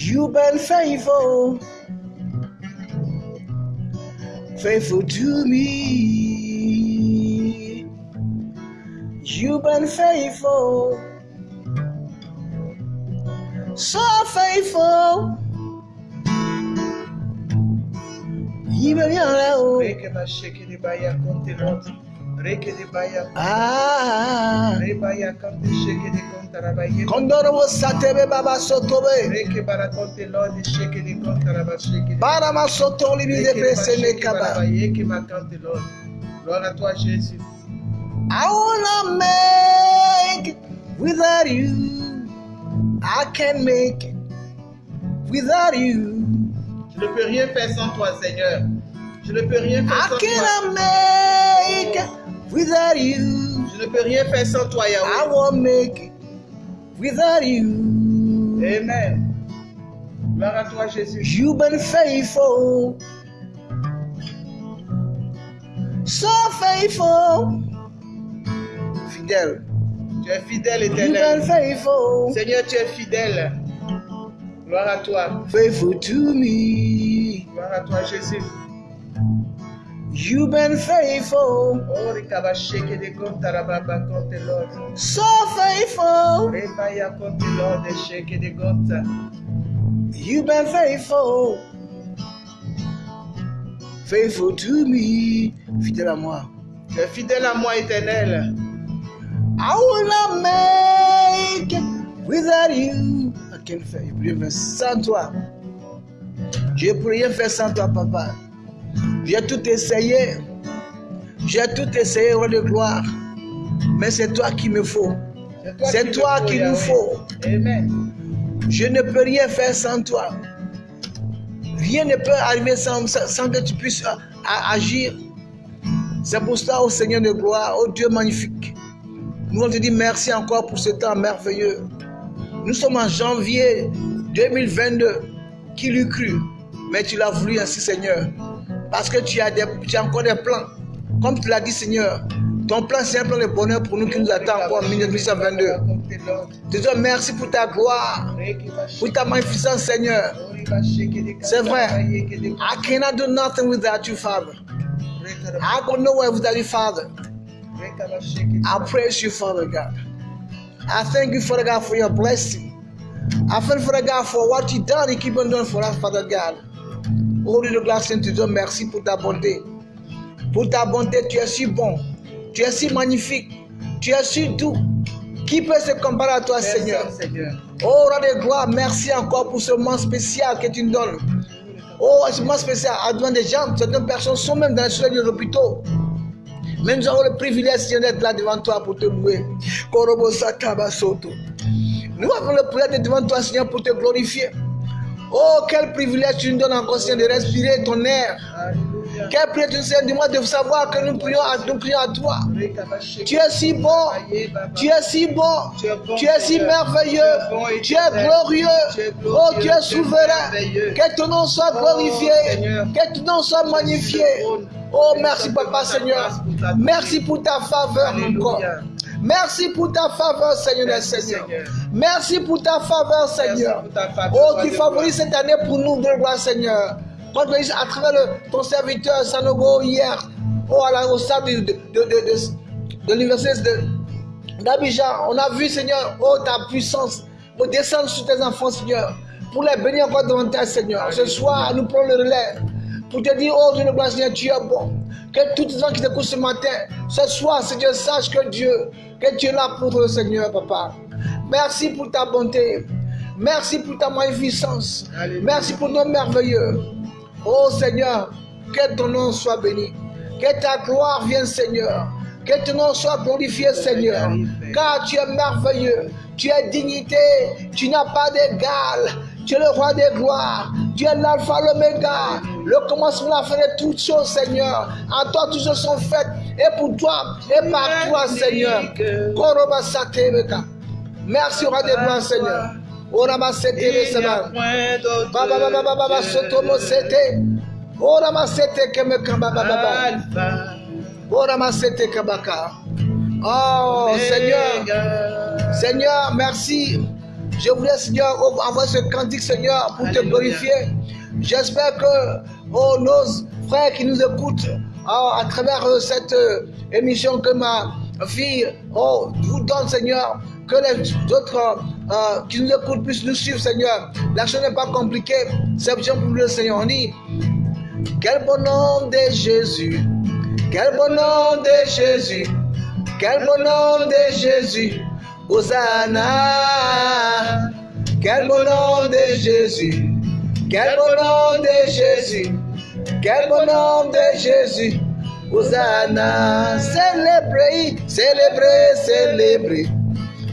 You've been faithful, faithful to me. You've been faithful, so faithful. Even you Reke ba sheke de baya konte Ah. Kondoro satebe baba sotobe. Kaba. Gloire à toi Jésus. I wanna make it without you. I can't make it without you. Je ne peux rien faire sans toi Seigneur. Je ne peux rien faire I sans toi. cannot make it without you. Je ne peux rien faire sans toi I Yahweh. won't make it without you. Amen. Gloire à toi Jésus. You've been faithful, so faithful, fidèle. Tu es fidèle You've been éternel. faithful, Seigneur, tu es fidèle. Gloire à toi. faithful to me. Gloire à toi Jésus. You've been faithful, so faithful. You've been faithful, faithful to me. Fidèle à moi. Tu es fidèle à moi, éternel. I will not make it without you. I can't faire, je peux rien faire sans toi. Je peux rien faire sans toi, papa. J'ai tout essayé. J'ai tout essayé, roi de gloire. Mais c'est toi qui me faut. C'est toi qui nous faut. Amen. Je ne peux rien faire sans toi. Rien ne peut arriver sans, que tu puisses a- agir. C'est pour cela, au Seigneur de gloire, au Dieu magnifique. Nous on te dit merci encore pour ce temps merveilleux. Nous sommes en janvier 2022. Qui l'eût cru? Mais tu l'as voulu ainsi, Seigneur. Parce que tu as, encore des plans. Comme tu l'as dit, Seigneur. Ton plan, c'est un plan de bonheur pour nous qui nous attend encore en 1922. Je te dis merci pour ta gloire, pour ta magnificence, Seigneur. C'est vrai. I cannot do nothing without you, Father. I go nowhere without you, Father. I praise you, Father God. I thank you, Father God, for your blessing. I thank you, Father God, for what you done and keep on doing for us, Father God. Oh, Dieu de gloire, te dis merci pour ta bonté. Pour ta bonté, tu es si bon. Tu es si magnifique. Tu es si doux. Qui peut se comparer à toi, Seigneur? Seigneur. Oh, roi de gloire, merci encore pour ce moment spécial que tu nous donnes. Oh, ce moment spécial, à devant des gens, certaines personnes sont même dans les soins des hôpitaux. Mais nous avons le privilège, Seigneur, d'être là devant toi pour te louer. Nous avons le privilège d'être devant toi, Seigneur, pour te glorifier. Oh, quel privilège tu nous donnes encore, Seigneur, de respirer ton air. Alléluia. Quel privilège tu nous donnes, dis-moi, de savoir que nous prions à, nous prions à toi. Tu es si bon. Tu es si bon. Tu es bon, Tu es si Seigneur. merveilleux. Tu es bon Tu es glorieux. Oh, tu es souverain. Que ton nom soit Oh, glorifié. Seigneur. Que ton nom soit magnifié. Oh, merci, Papa Seigneur. Merci pour ta faveur encore. Merci pour ta faveur, Seigneur. Seigneur. Merci pour ta faveur, Seigneur. pour Oh, tu favorises cette année pour nous, de gloire, Seigneur. Quand à travers le- ton serviteur Sanogo hier, oh, à la- au stade de, de, de, de- l'université d'Abidjan, on a vu, Seigneur, oh, ta puissance, oh, descendre sur tes enfants, Seigneur, pour les bénir encore davantage, Seigneur. Ce soir, nous prenons le relais pour te dire, oh Dieu de gloire, Seigneur, tu es bon. Que tous les gens qui t'écoutent ce matin, ce soir, Seigneur, sache que Dieu, que tu es là pour le Seigneur, Papa. Merci pour ta bonté. Merci pour ta magnificence. Alléluia. Merci pour ton merveilleux. Oh Seigneur, que ton nom soit béni. Que ta gloire vienne, Seigneur. Que ton nom soit glorifié, Seigneur. Car tu es merveilleux. Tu es dignité. Tu n'as pas d'égal. Tu es le roi des gloires. Tu es l'alpha, l'oméga. Le commencement, la fin de toutes choses, Seigneur. En toi, toutes choses sont faites. Et pour toi, et par toi, Seigneur. Merci, roi des gloires, Seigneur. Orama Setebe, Il n'y a Seigneur. point d'autre Baba baba baba baba soto mo sete. Ora ma sete keme kamba baba baba. Alpha, Ora ma sete kabaka. Oh Seigneur. Seigneur, merci. Je voulais Seigneur envoyer ce cantique Seigneur pour te glorifier. J'espère que oh, nos frères qui nous écoutent oh, à travers euh, cette euh, émission que ma fille oh, vous donne Seigneur, que les autres euh, qui nous écoutent puissent nous suivre Seigneur. La chose n'est pas compliquée, c'est bien pour le Seigneur. On dit, quel bon nom de Jésus, quel bon nom de Jésus, quel bon nom de Jésus, Hosanna, quel bon nom de Jésus, quel bon nom de Jésus, quel bon nom de Jésus, Hosanna, célébrez, célébrez, célébrez,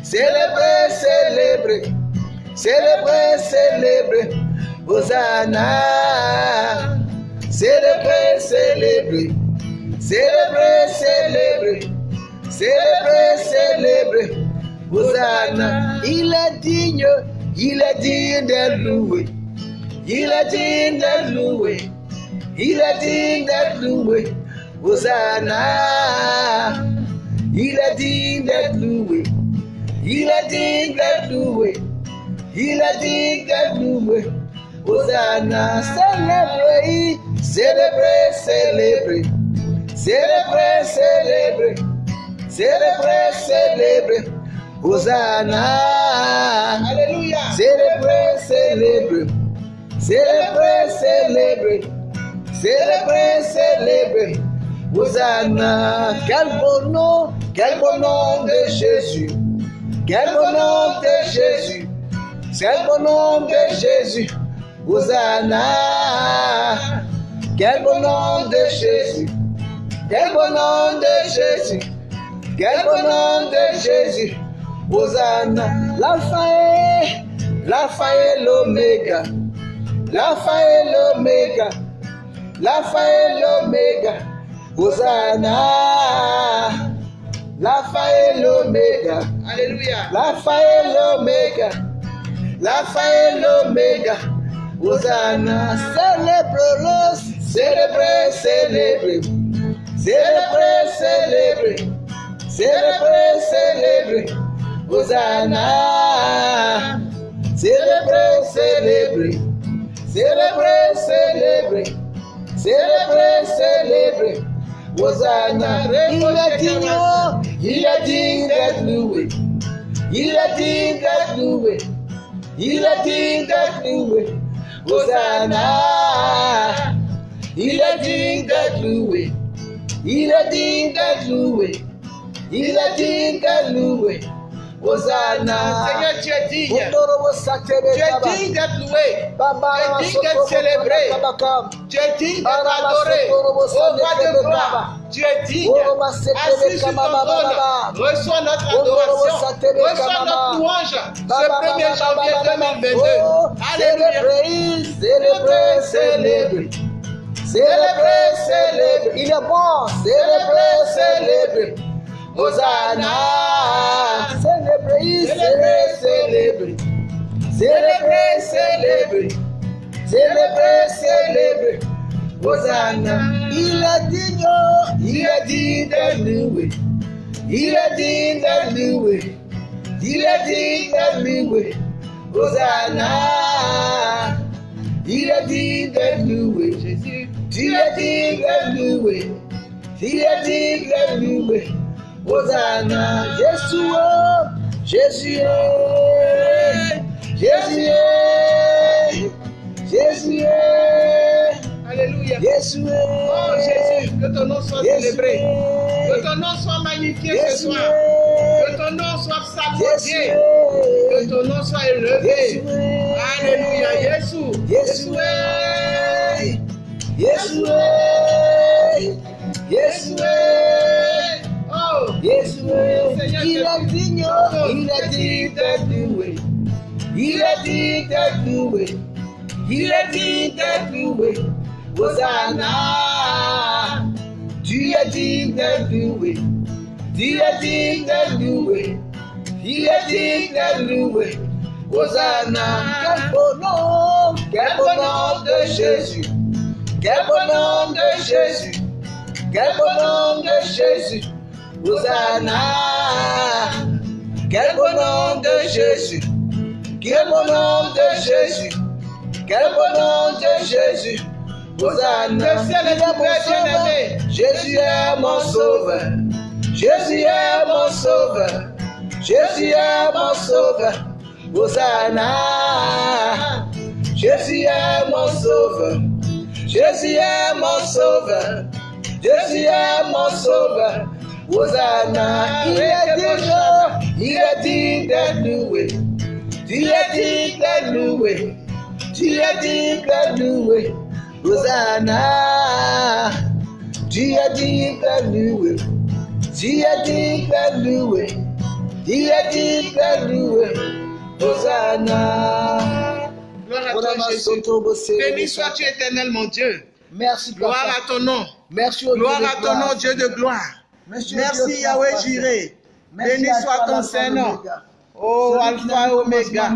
célébrez, célébrez, célébrez, célébrez, Hosanna, célébrez, célébrez, célébrez, célébrez, célébrez, célébrez, Hosanna, il est digne, il est digne de louer, il est digne de louer, il est digne d'être loué, Hosanna, il est digne d'être loué, il est digne d'être loué, il est digne d'être loué, Hosanna, célébrez, célébrez, célébrez, célébrez, célébrez, célébrez, célébrez, Hosanna, Alléluia. célébrez, célébrez, célébrez, célébrez, célébrez, célébrer. Hosanna, quel beau nom, quel beau nom de Jésus. Quel beau nom de Jésus. Quel beau nom de Jésus. Hosanna. Quel beau nom de Jésus. Quel beau nom de Jésus. Quel beau nom de Jésus. Hosanna. L'alpha et, l'alpha et l'oméga. L'alpha et l'oméga. L'alpha et l'oméga. Hosanna. L'alpha et l'oméga. Alléluia. L'alpha et l'oméga. L'alpha et l'oméga. Hosanna. Célèbre-le. Célébrez, célébrez. Célébrez, célébrez. Célébrez, célébrez. Hosanna. Célébrez, célébrez. Célébrez, célébrez. Célébrez, célébrez. Hosanna. Il est digne, il est digne d'être loué. Il est digne d'être loué. Il est digne d'être loué. Hosanna. Il est digne d'être loué. Il est digne d'être loué. Il est digne d'être loué. Hosanna. Seigneur, tu es digne. Ondorobo sakebe Tu es kaba. digne d'être loué. Baba Tu es rama digne soto d'être célébré. kaba kaba. Tu es digne d'être Barama adoré. soto robo Oh sande roi de kebe gloire, kaba. tu es digne. Oroba sekebe Assis sur ton kama baba trône, baba. reçois notre Ondorobo adoration. satebe Reçois kama notre baba. louange. Baba, Ce baba, 1er baba, janvier baba, baba. 2022. Oh, Alléluia. Célébrez, célébrez, célébrez. Célébrez, célébrez. Il est bon. Célébrez, célébrez. Hosanna. Célébrez, célébrez, célébrez. Célébrez, célébrez. Célébrez, célébrez. Hosanna. Il est digne, il est digne d'être loué. Il est digne d'être loué. Il est digne d'être loué. Hosanna. Il est digne d'être loué. Jésus, Il est digne d'être loué. Il est digne d'être loué. Hosanna. Jésus, oh, Jésus. Jésus. Jésus. Alléluia. Jésus. Oh Jésus, que ton nom soit célébré. Que ton nom soit magnifié ce soir. Que ton nom soit est. Que ton nom soit élevé. Alléluia. Jésus. Jésus. Jésus. Jésus, il est digne, il est digne. Il est digne d'être loué. Il est digne d'être loué. Hosanna. Tu es digne d'être loué. Tu es digne d'être loué. Il est digne d'être loué. Hosanna. Quel beau nom, quel beau nom de Jésus. Quel beau nom de Jésus. Quel beau nom de Jésus. Hosanna. Quel beau nom de Jésus. Quel beau nom de Jésus. Quel beau nom de Jésus. Hosanna. Le ciel est Il mon ouvert, sauveur. bien-aimé. Jésus est mon sauveur. Jésus est mon sauveur. Jésus est mon sauveur. Hosanna. Jésus est mon sauveur. Jésus est mon sauveur. Jésus est mon sauveur. Hosanna. Il est digne. Il est digne d'être loué. Tu es digne d'être loué. Tu es digne d'être loué. Hosanna. Tu es digne d'être loué. Tu es digne d'être loué. Tu es digne d'être loué. Hosanna. Gloire à toi, Jésus. Béni sois-tu, éternel, mon Dieu. Merci, Gloire à ton nom. Merci Gloire à ton nom, Dieu de gloire. Merci, Yahweh. Merci Béni soit ton l'Oméga. Oh, Alpha et Oméga.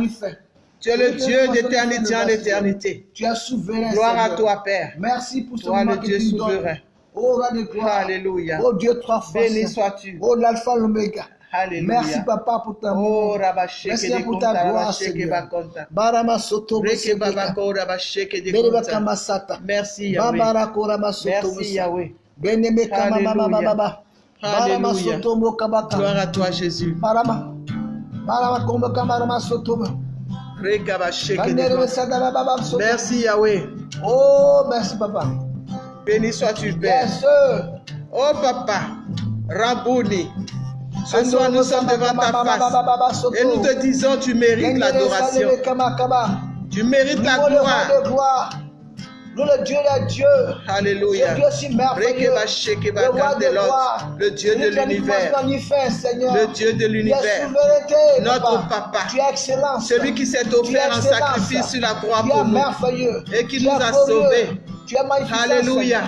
Tu es le Dieu d'éternité en éternité. Tu es souverain. Gloire à Seigneur. toi, Père. Merci pour ce Toi, moment le que Dieu souverain. Oh, de gloire. Alléluia. Oh, Dieu trois fois. Béni sois-tu. Oh, l'alpha et l'oméga. Alléluia. Merci, papa, pour ta Oh, amour. Rabasheke Merci pour ta gloire, Seigneur. Barama soto. Merci Yahweh. Merci. Yahweh. Beneme kama baba baba. Alléluia. Gloire à toi, Jésus. Merci Yahweh. Oh, merci papa. Béni sois-tu, Père. Yes. Oh papa, Rabouni, ce soir nous sommes devant ta face et nous te disons tu mérites l'adoration, tu mérites la gloire. Nous, le Dieu des dieux. Alléluia. Dieu si merveilleux. Le roi de kandelot, gloire. Le Dieu de l'univers, le Dieu de l'univers, notre papa, Tu es excellent. celui qui s'est offert en sacrifice sur la croix pour nous. et qui nous a sauvés. Tu es magnifique. Alléluia.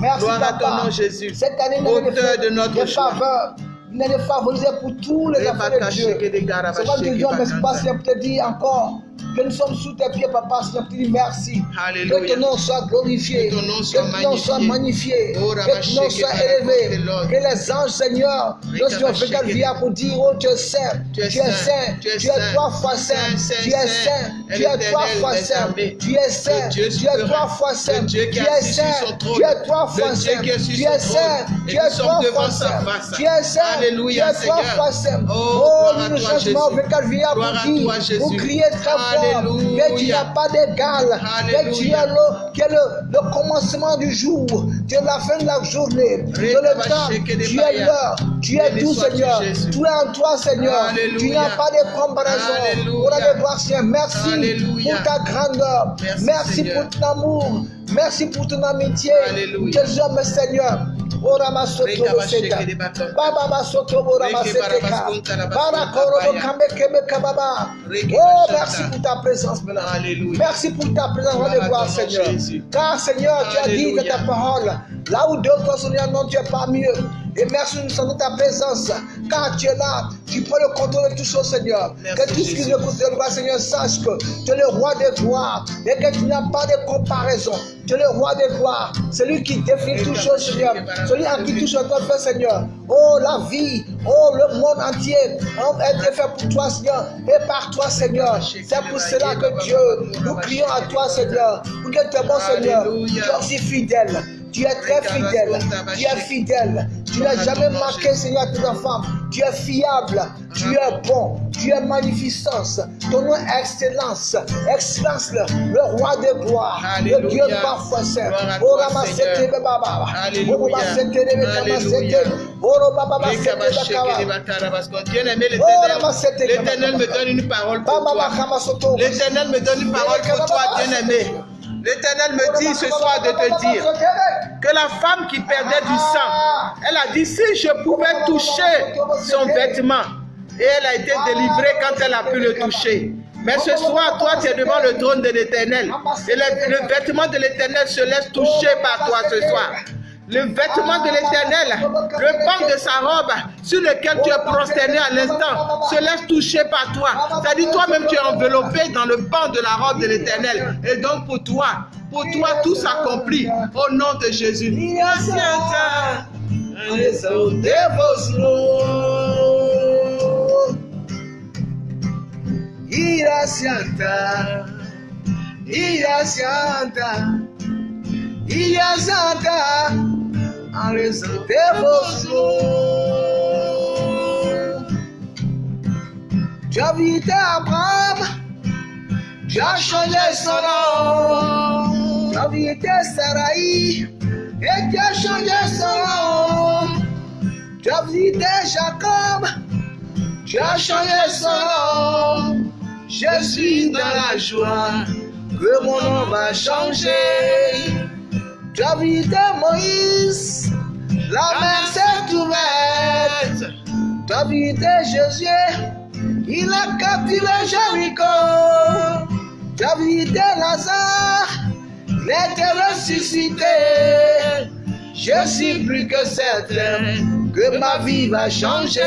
Merci, Gloire à ton nom, Jésus. Cette année, Auteur de notre. Nous avons favorisé pour tous les enfants de Dieu. C'est pas que Dieu, pas te dire encore que nous sommes sous tes pieds, papa, Seigneur, te dire merci. Alléluia. Que ton nom soit glorifié. Que ton nom soit que ton nom soit magnifié. Oh, que ton nom soit élevé. Que les anges, Seigneur, lorsqu'ils ont fait via pour dire, oh, tu es saint, Tu es tu es saint, tu es trois fois saint, tu es saint. tu es trois fois saint, tu es saint, tu es trois fois saint, tu es saint, tu es trois fois saint, tu es saint, tu nous es sommes trois fois sa saint, tu es saint, tu es trois fois saint. Oh, Oh, nous changement Jésus. avec Calvia pour dire, pour crier très fort, Alléluia. que tu n'as pas d'égal, que tu es le, que le, le commencement du jour, tu es la fin de la journée, que le temps, tu es l'heure, tu es tout Seigneur, Jésus. tu es en toi Seigneur, Alléluia. tu n'as pas de comparaison, pour la gloire Seigneur, merci Alléluia. pour ta grandeur, Merci, pour ton amour, merci pour ton amitié, tes hommes Seigneur, De. Baba Barakoro Oh, merci pour ta présence maintenant. Alléluia. Merci pour ta présence, de nom, Seigneur. Car, Seigneur, tu as dit dans ta Alléluia. parole, là où deux fois sont unis, non, tu es pas mieux. Et merci, nous sentons ta présence. Car tu es là, tu prends le contrôle de tout choses, Seigneur. Merci, que tout ce qui nous concerne, Seigneur, sache que tu es le roi des gloires et que tu n'as pas de comparaison. Tu es le roi des gloires, celui qui définit toutes choses, Seigneur. Celui en qui tout soit fait, Seigneur. Oh, la vie, oh, le monde entier oh, est fait pour toi, Seigneur, et par toi, Seigneur. C'est pour cela que Dieu, nous crions à toi, Seigneur, pour que tu es bon, Seigneur. Tu es aussi fidèle. Tu es très fidèle. Tu es fidèle. Tu n'as jamais manqué, Seigneur, à tes enfants. Tu es fiable. Tu es bon. Tu es magnificence. Ton nom est excellence. Excellence, le, le roi de gloire. Le. Dieu parfois saint. Oh, baba. L'Éternel, me donne une parole pour toi. L'Éternel me donne une parole pour toi, bien-aimé. L'Éternel me dit ce soir de te dire que la femme qui perdait du sang, elle a dit si je pouvais toucher son vêtement, et elle a été délivrée quand elle a pu le toucher. Mais ce soir, toi, tu es devant le trône de l'Éternel. Et le, le vêtement de l'Éternel se laisse toucher par toi ce soir. Le vêtement de l'Éternel, le pan de sa robe sur lequel tu es prosterné à l'instant, se laisse toucher par toi. C'est-à-dire toi-même, tu es enveloppé dans le pan de la robe de l'Éternel. Et donc pour toi, pour toi, tout s'accomplit au nom de Jésus. Ira Santa, en raison de vos as visité Abraham, as changé son nom. Visité Sarai, et as changé son nom. Visité Jacob, as changé son nom. Je suis dans la joie que mon nom va changer. Tu as visité Moïse, la mer s'est ouverte. As visité Jésus, il a capturé Jéricho. As visité Lazare, il était ressuscité. Je suis plus que certain que ma vie va changer.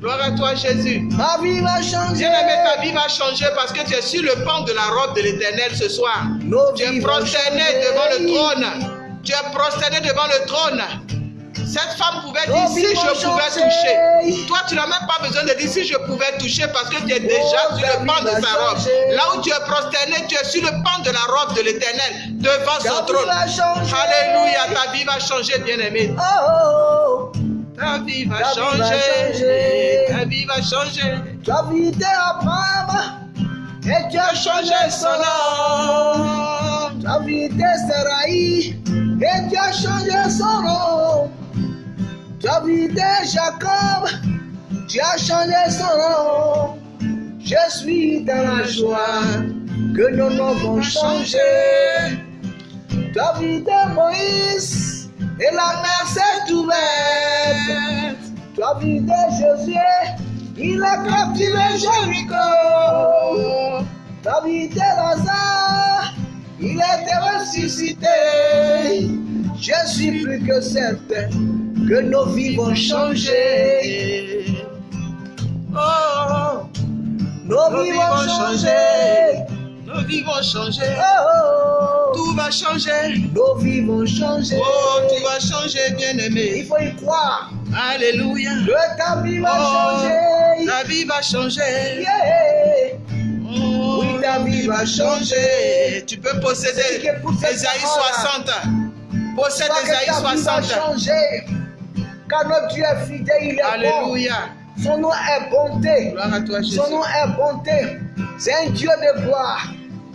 Gloire à toi, Jésus. Ma vie va changer. Bien-aimé, ta vie va changer parce que tu es sur le pan de la robe de l'éternel ce soir. Nos Tu es prosterné devant le trône. Tu es prosterné devant le trône. Cette femme pouvait dire si je pouvais toucher. Toi, tu n'as même pas besoin de dire si je pouvais toucher parce que tu es déjà Oh, sur le pan de sa robe. Là où tu es prosterné, tu es sur le pan de la robe de l'éternel devant Ta son trône. Alléluia, ta vie va changer, bien-aimé. Oh, oh, oh. Ta vie va changer, ta vie va changer. Ta vie était à et tu as changé son nom. Ta vie était Saraï et tu as changé son nom. Ta vie était Jacob, tu as changé son nom. Je suis dans la joie que nos noms vont changer. Ta vie était Moïse et la mer s'est David et Josué, il a captivé Jéricho. David et Lazare, il était ressuscité. Je suis plus que certain que nos vies vont changer. Oh, nos vies vont changer. Nos vies vont changer. Oh, Tout va changer. nos vies vont changer. Oh, tout va changer, Il bien-aimé. faut y croire Alléluia. que ta vie va Oh, changer. ta vie va changer. Yeah. Oh, Oui, ta vie va changer. Tu peux posséder Esaïe parole-là. 60. Possède Esaïe ta vie va 60. changer. Car notre Dieu est fidèle, il est bon. Alléluia. Son nom est bonté. Gloire à toi, Jésus. Son nom est bonté. C'est un Dieu de gloire,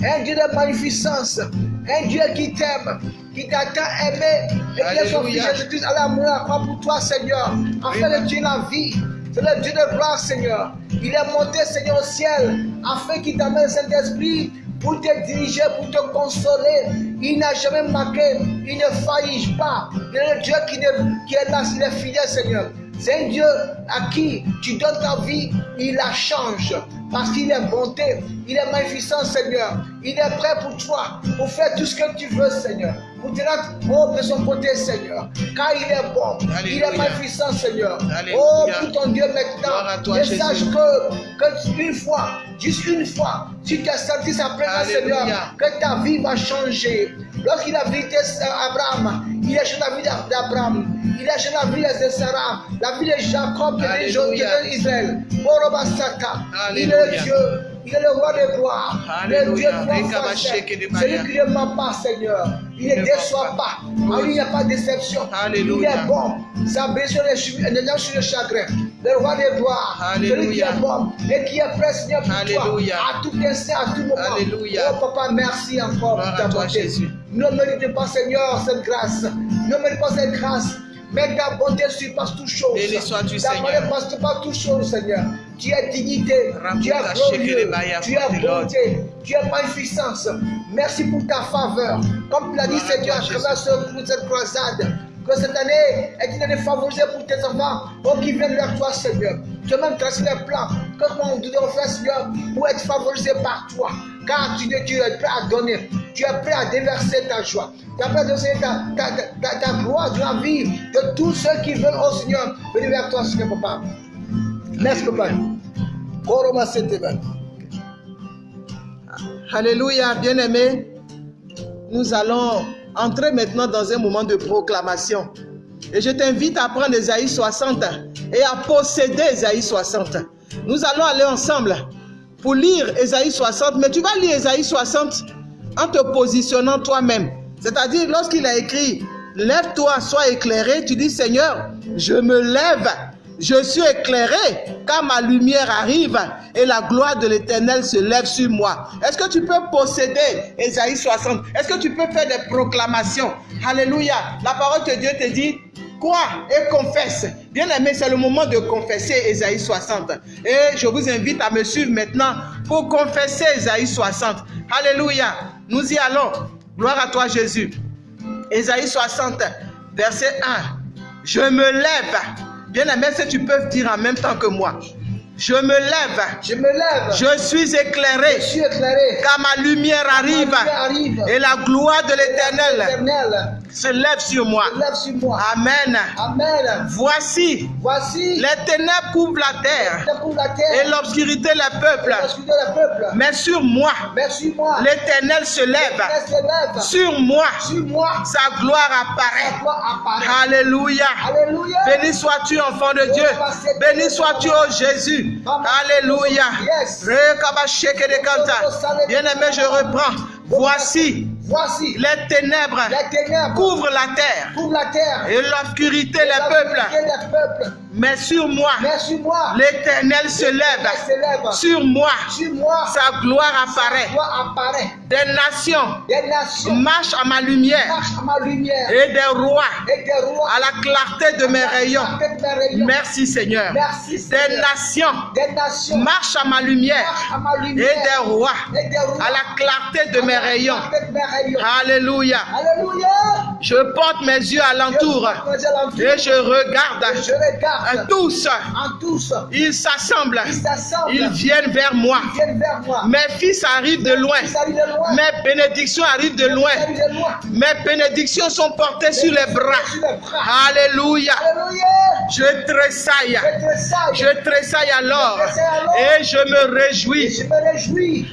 un Dieu de magnificence, un Dieu qui t'aime, qui t'a tant aimé et qui est son fils. Jésus-Christ à la mort à la croix pour toi, Seigneur, afin de tuer la vie. C'est le Dieu de gloire, Seigneur. Il est monté, Seigneur, au ciel, afin qu'il t'amène le Saint-Esprit pour te diriger, pour te consoler. Il n'a jamais manqué, il ne faillit pas. Il est le Dieu qui, ne- qui est là, il est fidèle, Seigneur. C'est un Dieu à qui tu donnes ta vie, il la change. Parce qu'il est bonté, il est magnificent, Seigneur. Il est prêt pour toi, pour faire tout ce que tu veux, Seigneur. Pour te rendre haut de son côté, Seigneur. Car il est bon, il est magnificent, Seigneur. Alléluia. Oh, pour ton Dieu maintenant. toi, et sache que, que une fois, juste une fois, si tu as senti sa présence. Seigneur, que ta vie va changer. Lorsqu'il a visité Abraham, il a changé la vie d'Abraham. Il a changé la vie de Sarah, la vie de Jacob, de Alléluia. d'Israël. Borobasata. Il est Dieu, il est le roi de gloire. Le. Dieu de Celui qui ne ment pas, Seigneur. Il ne déçoit pas. pas. En lui, il n'y a pas de déception. Alléluia. Il est bon. Sa blessure est suivie, elle est sur le chagrin. Le roi de gloire. Celui qui est bon et qui est prêt, Seigneur, pour toi. Alléluia. À tout instant, à tout moment. Alléluia. Oh, papa, merci encore pour ta bonté. Ne mérite pas, Seigneur, cette grâce. Ne mérite pas cette grâce. Mais ta bonté surpasse toute chose. Béni sois-tu, Ta Seigneur. bonté passe pas toute chose, Seigneur. Tu es dignité, tu es glorieux, tu es bonté, tu es magnificence. Merci pour ta faveur. Comme tu l'as dit, Seigneur, à travers ce- cette croisade, que cette année est une année favorisée pour tes enfants, oh, qui viennent vers toi, Seigneur. Tu as même tracé les plans que nous devons faire, Seigneur, pour être favorisés par toi. Car tu, es prêt à donner, tu es prêt à déverser ta joie, tu es prêt à déverser ta, ta, ta, ta gloire dans la vie de tous ceux qui veulent, oh Seigneur, venir vers toi, Seigneur, papa. Merci, papa. Koroma Seteba. Alléluia, bien-aimés. Nous allons entrer maintenant dans un moment de proclamation. Et je t'invite à prendre Esaïe 60 et à posséder Esaïe 60. Nous allons aller ensemble pour lire Esaïe 60, mais tu vas lire Esaïe 60 en te positionnant toi-même. C'est-à-dire, lorsqu'il a écrit Lève-toi, sois éclairé, tu dis Seigneur, je me lève je suis éclairé car ma lumière arrive et la gloire de l'éternel se lève sur moi. Est-ce que tu peux posséder Esaïe 60 Est-ce que tu peux faire des proclamations? Alléluia. La parole de Dieu te dit crois et confesse. Bien aimé, c'est le moment de confesser Esaïe 60. Et je vous invite à me suivre maintenant pour confesser Esaïe 60. Alléluia. Nous y allons. Gloire à toi Jésus. Esaïe 60, verset 1. Je me lève. Bien aimé, si tu peux dire en même temps que moi? Je me lève. Je me lève. Je suis éclairé. Je suis éclairé. Car ma lumière arrive. Ma lumière arrive. Et la gloire de l'éternel se lève sur moi. se lève sur moi. Amen. Amen. Voici, Voici les ténèbres couvrent la terre et l'obscurité les peuples. Peuple. Mais sur moi, moi. l'éternel se lève. L'éternel se lève. Sur moi, Sur moi. sa gloire apparaît. gloire apparaît. Alléluia. Alléluia. Béni sois-tu, enfant de Dieu. Béni sois-tu, ô Jésus. Alléluia. Bien-aimé, je reprends. Voici, Voici, les ténèbres les ténèbres couvrent la terre couvrent la terre. et l'obscurité des peuples. Mais sur moi, l'Éternel se lève. Sur moi, Sur moi, sa gloire apparaît. Des nations Des nations marchent à ma lumière marchent à ma lumière. et des rois Et des rois à la clarté de mes rayons. Merci Seigneur. Merci, Des nations Des nations marchent à ma lumière marchent à ma et des rois Et des rois à la clarté de mes rayons. mes rayons. Alléluia. Alléluia. Je porte mes yeux alentour et je Et regarde je regarde tous. en tous. Ils s'assemblent. Ils viennent vers moi. Mes fils arrivent de loin. Mes bénédictions arrivent de loin. Mes bénédictions sont portées sur les bras. Alléluia. Je tressaille. Je tressaille. Alors. Et je me réjouis.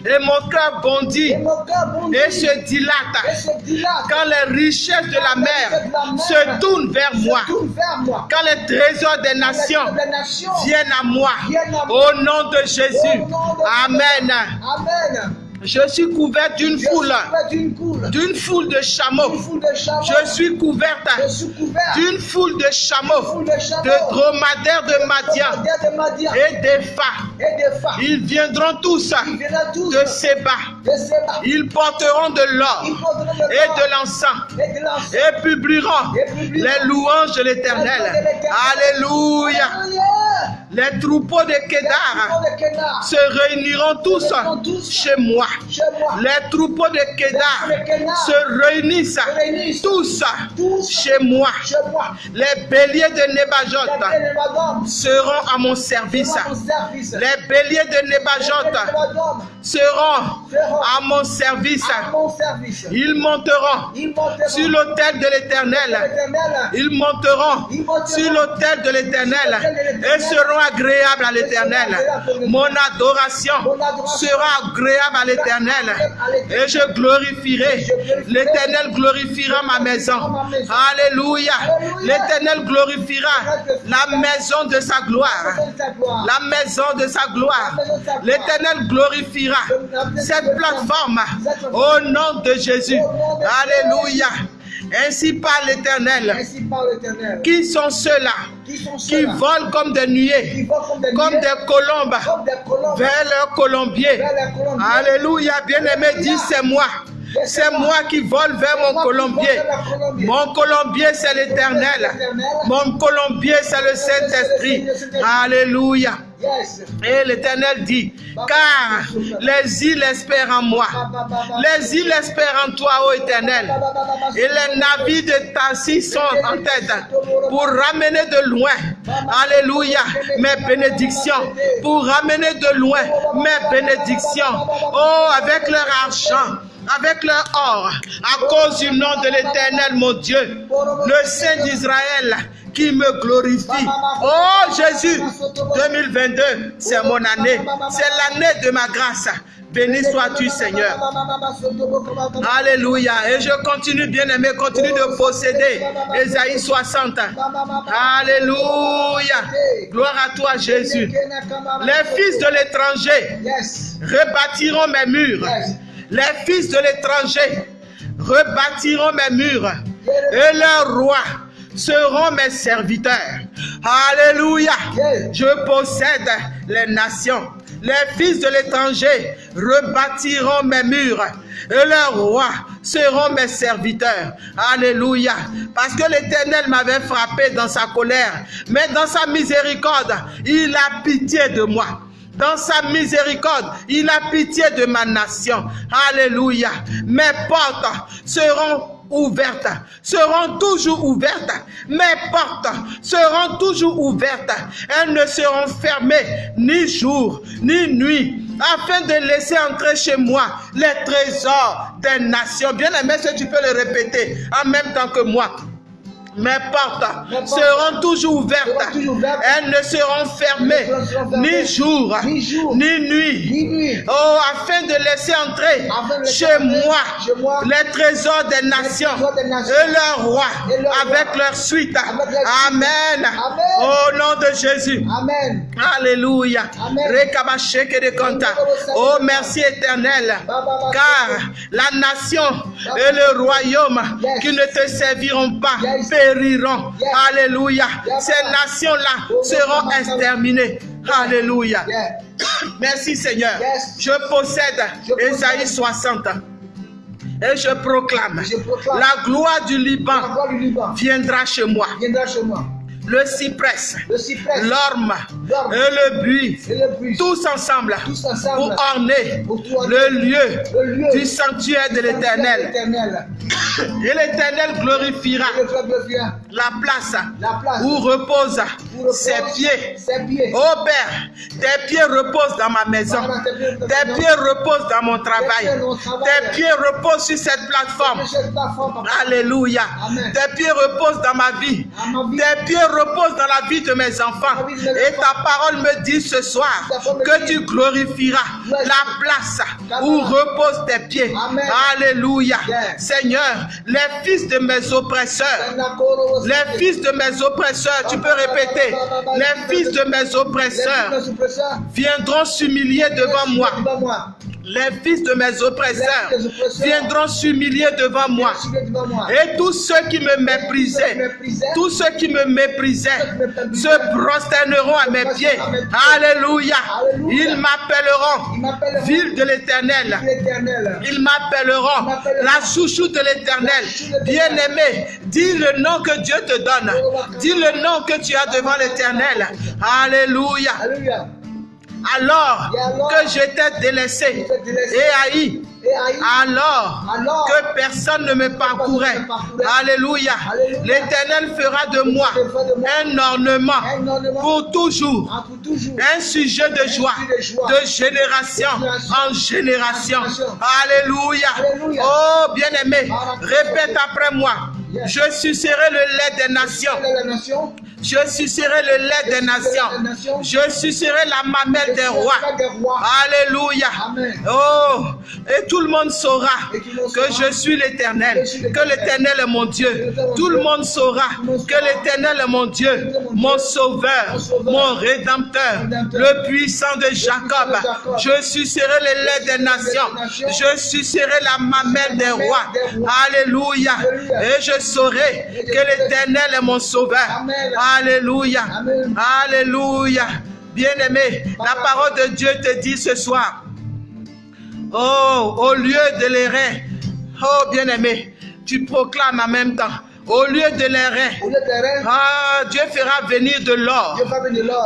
Et mon cœur bondit. Et se dilate. Quand les richesses de la mer se tournent vers moi. Se tourne vers moi. Quand les trésors des nations viennent à moi. Au nom de Jésus. Amen. Amen. Je suis couvert d'une foule. d'une foule. De chameaux. Je suis couverte d'une foule de chameaux, de dromadaires de Madian. et des femmes. Ils viendront tous de Séba. Ils porteront de l'or et de l'encens et publieront les louanges de l'Éternel. Alléluia. Les troupeaux de Kédar Kénar. se réuniront tous chez moi. Les troupeaux de Kédar se réunissent tous chez moi. Les béliers de Kénémadom seront à mon service. Les béliers de Kénémadom seront à mon service. Ils monteront sur l'autel de l'Éternel. l'Éternel. Ils monteront Ils monteront sur l'autel de l'Éternel et seront agréables à l'Éternel. Mon adoration sera agréable à l'Éternel et je glorifierai. L'Éternel glorifiera ma maison. Alléluia. L'Éternel glorifiera la maison de sa gloire. La maison de sa gloire. L'Éternel glorifiera cette plateforme au nom de Jésus. Alléluia. Ainsi parle l'Éternel. Qui sont ceux-là Qui sont qui ceux-là volent comme des nuées, comme des comme nuées, des colombes comme des colombes vers leur colombier? vers. Alléluia. Bien-aimé, dis c'est moi. C'est moi qui vole vers mon colombier. Mon colombier, c'est l'éternel. Mon colombier, c'est le Saint-Esprit. Alléluia. Et l'Éternel dit, car les îles espèrent en moi. Les îles espèrent en toi, ô Éternel. Et les navires de Tassi sont en tête pour ramener de loin, Alléluia, mes bénédictions. Pour ramener de loin mes bénédictions. Oh, avec leur argent avec leur or, à cause du nom de l'Éternel, mon Dieu, le Saint d'Israël, qui me glorifie. Oh Jésus, 2022, c'est mon année, c'est l'année de ma grâce. Béni sois-tu, Seigneur. Alléluia. Et je continue, bien aimé, continue de posséder Ésaïe 60. Alléluia. Gloire à toi, Jésus. Les fils de l'étranger rebâtiront mes murs. Les fils de l'étranger rebâtiront mes murs. Et leurs rois seront mes serviteurs. Alléluia. Je possède les nations. Les fils de l'étranger rebâtiront mes murs. Et leurs rois seront mes serviteurs. Alléluia. Parce que l'Éternel m'avait frappé dans sa colère. Mais dans sa miséricorde, il a pitié de moi. Dans sa miséricorde, il a pitié de ma nation. Alléluia. Mes portes seront ouvertes, seront toujours ouvertes. Mes portes seront toujours ouvertes. Elles ne seront fermées ni jour ni nuit, afin de laisser entrer chez moi les trésors des nations. Bien aimé, si tu peux le répéter en même temps que moi? Mes portes seront toujours ouvertes. Elles ne seront fermées ni jour, ni nuit. Oh, afin de laisser entrer chez moi les trésors des nations et leurs rois avec leur suite. Amen. Au nom de Jésus. Amen. Alléluia. Oh, merci éternel. Car la nation et le royaume qui ne te serviront pas périront. Alléluia. Ces nations-là seront exterminées. Alléluia. Merci Seigneur. Je possède Esaïe 60. Et je proclame, la gloire du Liban, viendra chez moi. Le cyprès, l'orme et le buis, tous ensemble, pour orner le, lieu du sanctuaire de l'éternel. Et l'éternel glorifiera la place, où reposent ses pieds. Oh Père, tes pieds reposent dans ma maison. Tes pieds reposent dans mon travail. Tes pieds reposent sur cette plateforme. Alléluia. Tes pieds reposent dans ma vie. Tes pieds reposent dans la vie de mes enfants. Et ta parole me dit ce soir que tu glorifieras la place où reposent tes pieds. Alléluia. Seigneur, les fils de mes oppresseurs, les fils de mes oppresseurs, tu peux répéter, les fils de mes oppresseurs viendront s'humilier devant moi. Les fils de mes oppresseurs viendront s'humilier devant moi. Et tous ceux qui me méprisaient, tous ceux qui me méprisaient, se prosterneront à mes pieds. Alléluia. Ils m'appelleront ville de l'éternel. Ils m'appelleront la chouchou de l'éternel. Bien-aimé, dis le nom que Dieu te donne. Dis le nom que tu as devant l'éternel. Alléluia alors que j'étais délaissé. et haï, alors que personne ne me parcourait. Alléluia. L'Éternel fera de moi un ornement pour toujours, un sujet de joie, de génération en génération. Alléluia. Oh bien-aimé, répète après moi. Je sucerai le lait des nations. Je sucerai le lait des nations. Je sucerai la mamelle des rois. Alléluia. Oh, et tout le monde saura que je suis l'éternel, que l'éternel est mon Dieu. Tout le monde saura que l'éternel est mon Dieu, mon sauveur, mon rédempteur, le puissant de Jacob. Je sucerai le lait des nations. Je sucerai la mamelle des rois. Alléluia. Et je saurai que l'éternel est mon sauveur. Alléluia. Alléluia. Bien-aimé, la parole de Dieu te dit ce soir, oh, au lieu de l'errer, oh bien-aimé, tu proclames en même temps, au lieu de l'airain, ah, Dieu fera venir de l'or.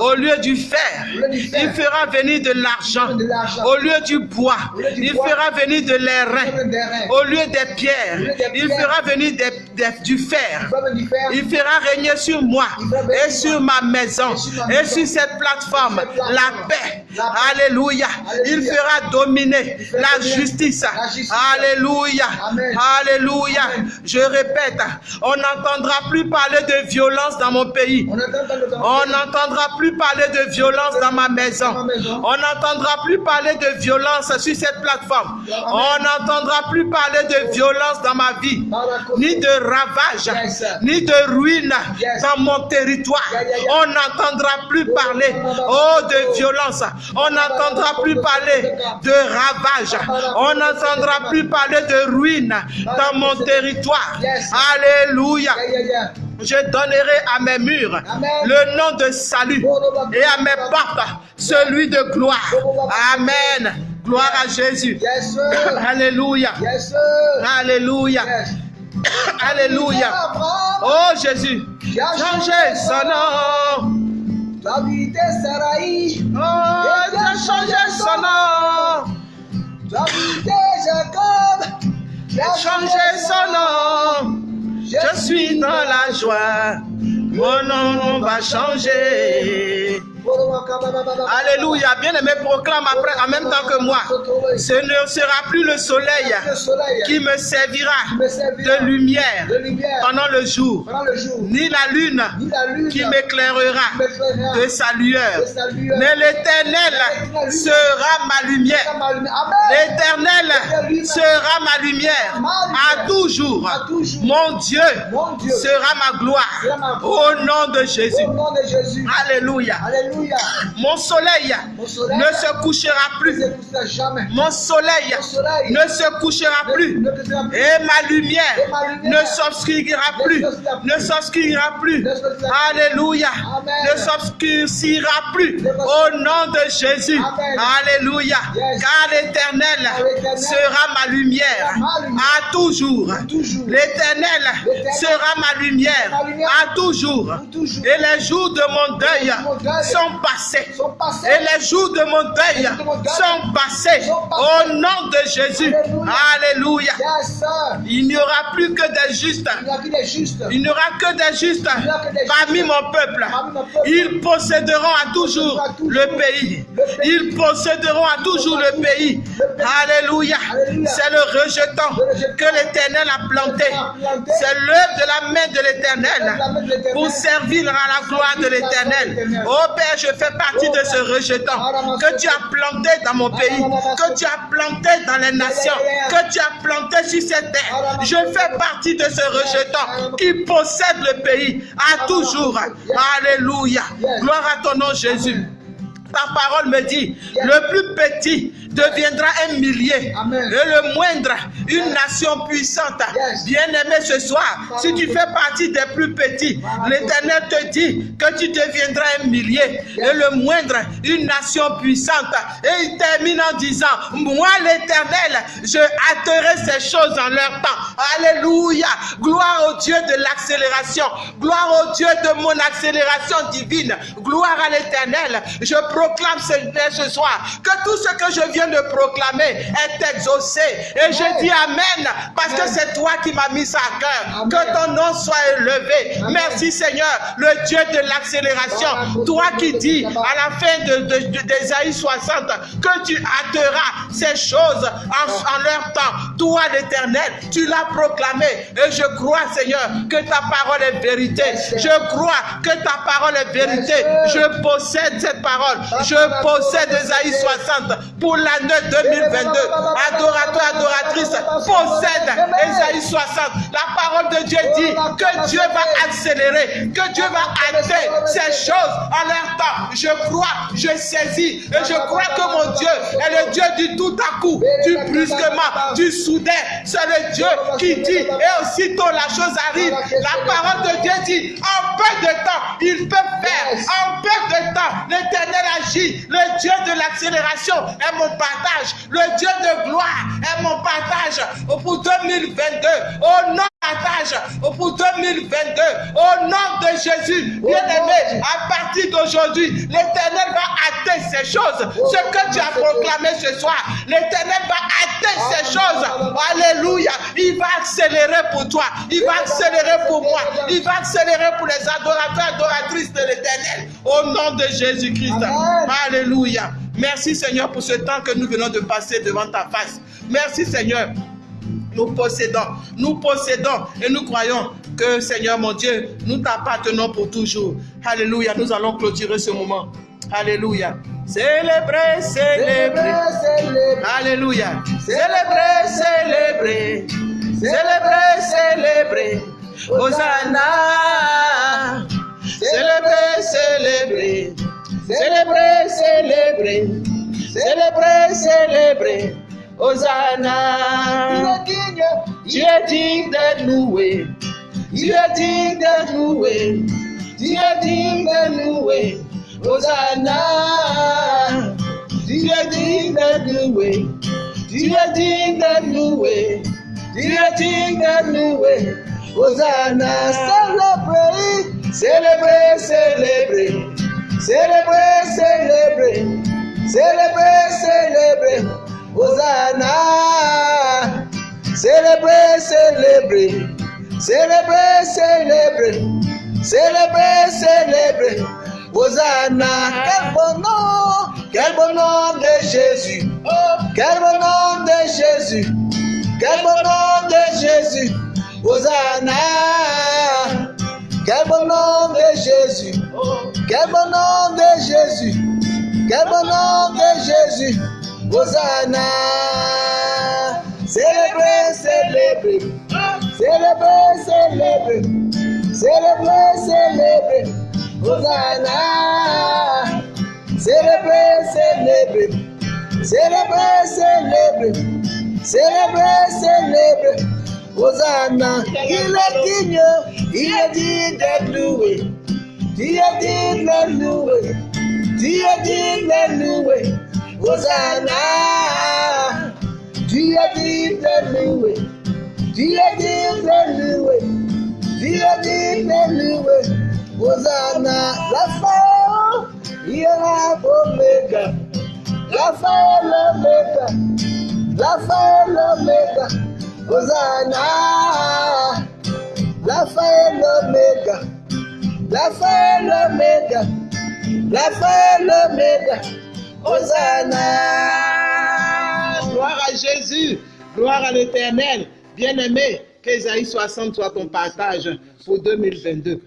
Au lieu du fer, il fera venir de l'argent. Au lieu du bois, il fera venir de l'airain. Au lieu des pierres, il fera venir du fer. Il fera régner sur moi et sur ma maison et sur cette plateforme. La paix. Alléluia. Il fera dominer la justice. Alléluia. Alléluia. Je répète, on n'entendra plus parler de violence dans mon pays. On n'entendra plus parler de violence dans ma maison. On n'entendra plus parler de violence sur cette plateforme. On n'entendra plus parler de violence dans ma vie. Ni de ravage, ni de ruine dans mon territoire. On n'entendra plus parler oh, de violence. On n'entendra plus parler de ravage. On n'entendra plus parler de ruine dans mon territoire. Alléluia. Alléluia. Je donnerai à mes murs le nom de salut et à mes portes celui de gloire. Amen. Gloire à Jésus. Alléluia. Alléluia. Alléluia. Oh Jésus. Changez son nom. Oh, tu as changé son nom. Jacob. Changé son nom. Je suis dans la joie, mon nom va changer. Alléluia. Bien-aimé, proclame en même temps que moi. Ce ne sera plus le soleil Le soleil qui me servira de lumière pendant le jour, ni la lune qui m'éclairera de sa lueur. Mais l'Éternel sera ma lumière. L'Éternel sera ma lumière à toujours. Mon Dieu sera ma gloire. Au nom de Jésus. Alléluia. Alléluia. Mon soleil Mon soleil ne se couchera ne plus. se couchera jamais. Mon soleil Mon soleil ne se couchera plus. ne couchera plus. Et ma lumière Et ma lumière ne s'obscurcira plus. Ne plus. S'obscurcira plus. Alléluia. Amen. Ne s'obscurcira plus. Au nom de Jésus. Amen. Alléluia. Yes. Car l'Éternel sera ma lumière à toujours. toujours. L'Éternel sera ma lumière à toujours. Et les jours de mon deuil de mon deuil sont passés. Sont passés. Et les jours de mon deuil jours de mon deuil sont passés sont passés. au nom de Jésus. Alléluia. Yes. Il n'y aura plus que des justes. Il n'y aura que des justes parmi mon peuple. Ils posséderont à toujours le pays. Ils posséderont à toujours le pays. Alléluia. C'est le rejetant que l'Éternel a planté. C'est l'œuvre de la main de l'Éternel pour servir à la gloire de l'Éternel. Oh Père, je fais partie de ce rejetant que tu as planté dans mon pays, que tu as planté dans les nations, que tu as planté sur cette terre. Je fais partie de ce rejetant qui possède le pays à toujours. Alléluia. Gloire à ton nom, Jésus. Ta parole me dit, le plus petit deviendra un millier Amen. et le moindre une nation puissante. Yes. Bien-aimé ce soir, si tu fais partie des plus petits, l'Éternel te dit que tu deviendras un millier et le moindre une nation puissante. Et il termine en disant, moi l'Éternel, je hâterai ces choses en leur temps. Alléluia. Gloire au Dieu de l'accélération. Gloire au Dieu de mon accélération divine. Gloire à l'Éternel. Je proclame ce, ce soir que tout ce que je viens de proclamer est exaucé. Et je dis Amen parce que c'est toi qui m'as mis ça à cœur. Que ton nom soit élevé. Merci Seigneur, le Dieu de l'accélération. Toi qui dis à la fin de, de, de- d'Ésaïe 60 que tu hâteras ces choses en, en leur temps. Toi l'éternel, tu l'as proclamé. Et je crois Seigneur que ta parole est vérité. Je crois que ta parole est vérité. Je possède cette parole. Je possède Ésaïe 60 pour l'année 2022. Adorateur, adoratrice, possède Ésaïe 60. La parole de Dieu dit que Dieu va accélérer, que Dieu va hâter ces choses en leur temps. Je crois, je saisis et je crois que mon Dieu est le Dieu du tout à coup, du brusquement, du soudain. C'est le Dieu qui dit et aussitôt la chose arrive. La parole de Dieu dit en peu de temps, il peut faire. En peu de temps, l'éternel agit. Le Dieu de l'accélération est mon partage. Le Dieu de gloire est mon partage. Pour 2022. Au nom partage. Pour 2022 au nom de Jésus. Bien-aimé à partir d'aujourd'hui l'éternel va hâter ces choses. Ce que tu as proclamé ce soir l'éternel va hâter ces choses. Alléluia. Il va accélérer pour toi. Il va accélérer pour moi. Il va accélérer pour les adorateurs adoratrices de l'éternel. Au nom de Jésus-Christ. Alléluia merci Seigneur pour ce temps que nous venons de passer devant ta face merci Seigneur nous possédons, nous possédons et nous croyons que Seigneur mon Dieu, nous t'appartenons pour toujours. Alléluia, nous allons clôturer ce moment. Alléluia. Célébrer, célébrer. Alléluia. Célébrer, célébrer. Célébrer, célébrer. Hosanna. Célébrer, célébrer. Célébrer, célébrer. Célébrer, célébrer. Hosanna. Tu es digne d'être loué. Tu es digne d'être loué. Tu es digne d'être loué. Hosanna. Tu es digne d'être loué. Tu es digne d'être loué. Tu es digne d'être loué. Hosanna. Célébrer. Célébrer, célébrer. Célébrer, célébrer. Célébrer, célébrer. Hosanna. Célébrer, célébrer. Célébrer, célébrer. Célébrer, célébrer. Hosanna, quel bon nom, quel bon nom de Jésus. Quel bon nom de Jésus. Quel bon nom de Jésus. Hosanna. Quel bon nom de Jésus. Quel bon nom de Jésus. Quel bon nom de Jésus. Hosanna. Célébrez, célébrez. Célébrez, célébrez. Célébrez, célébrez. Hosanna. Célébrez, célébrez. Célébrez, célébrez. Célébrez, célébrez. Hosanna. Il est digne. Il est digne d'être loué. Dieu dit le louer. Dieu dit le louer. Hosanna. Dieu dit le louer. Dieu dit le louer. Dieu dit le louer. Hosanna. La fin, il y aura l'oméga. La fin, l'oméga. La fin, l'oméga. Hosanna. La fin, l'oméga. La fin, l'oméga. La fin, l'oméga. Hosanna. Gloire à Jésus, gloire à l'éternel. Bien-aimé, qu'Ésaïe 60 soit ton partage pour 2022.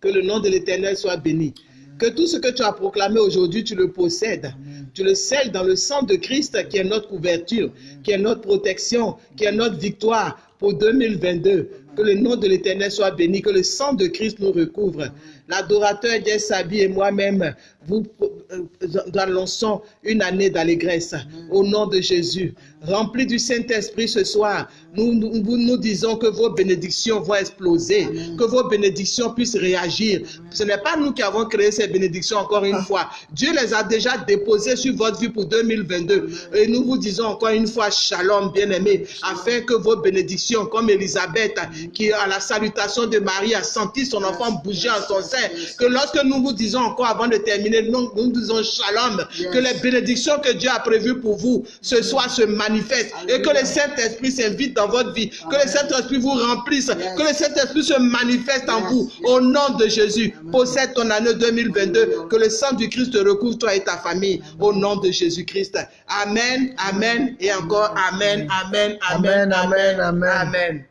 Que le nom de l'éternel soit béni. Que tout ce que tu as proclamé aujourd'hui, tu le possèdes. Tu le scelles dans le sang de Christ qui est notre couverture, qui est notre protection, qui est notre victoire pour 2022. Que le nom de l'Éternel soit béni, que le sang de Christ nous recouvre. L'adorateur Jess Sabi et moi-même, vous euh, lançons une année d'allégresse au nom de Jésus. Remplis du Saint-Esprit ce soir, nous, nous, nous disons que vos bénédictions vont exploser, que vos bénédictions puissent réagir. Ce n'est pas nous qui avons créé ces bénédictions encore une fois. Dieu les a déjà déposées sur votre vie pour 2022. Et nous vous disons encore une fois, shalom, bien-aimés, afin que vos bénédictions, comme Elisabeth, qui à la salutation de Marie a senti son enfant bouger en son sein, que lorsque nous vous disons encore avant de terminer, nous, nous disons shalom, que les bénédictions que Dieu a prévues pour vous ce soir se manifestent et que le Saint-Esprit s'invite dans votre vie, que le Saint-Esprit vous remplisse, que le Saint-Esprit se manifeste en vous. Au nom de Jésus. Possède ton année 2022, que le sang du Christ te recouvre toi et ta famille. Au nom de Jésus-Christ. Amen, amen et encore amen, amen, amen, Amen, amen, amen. amen.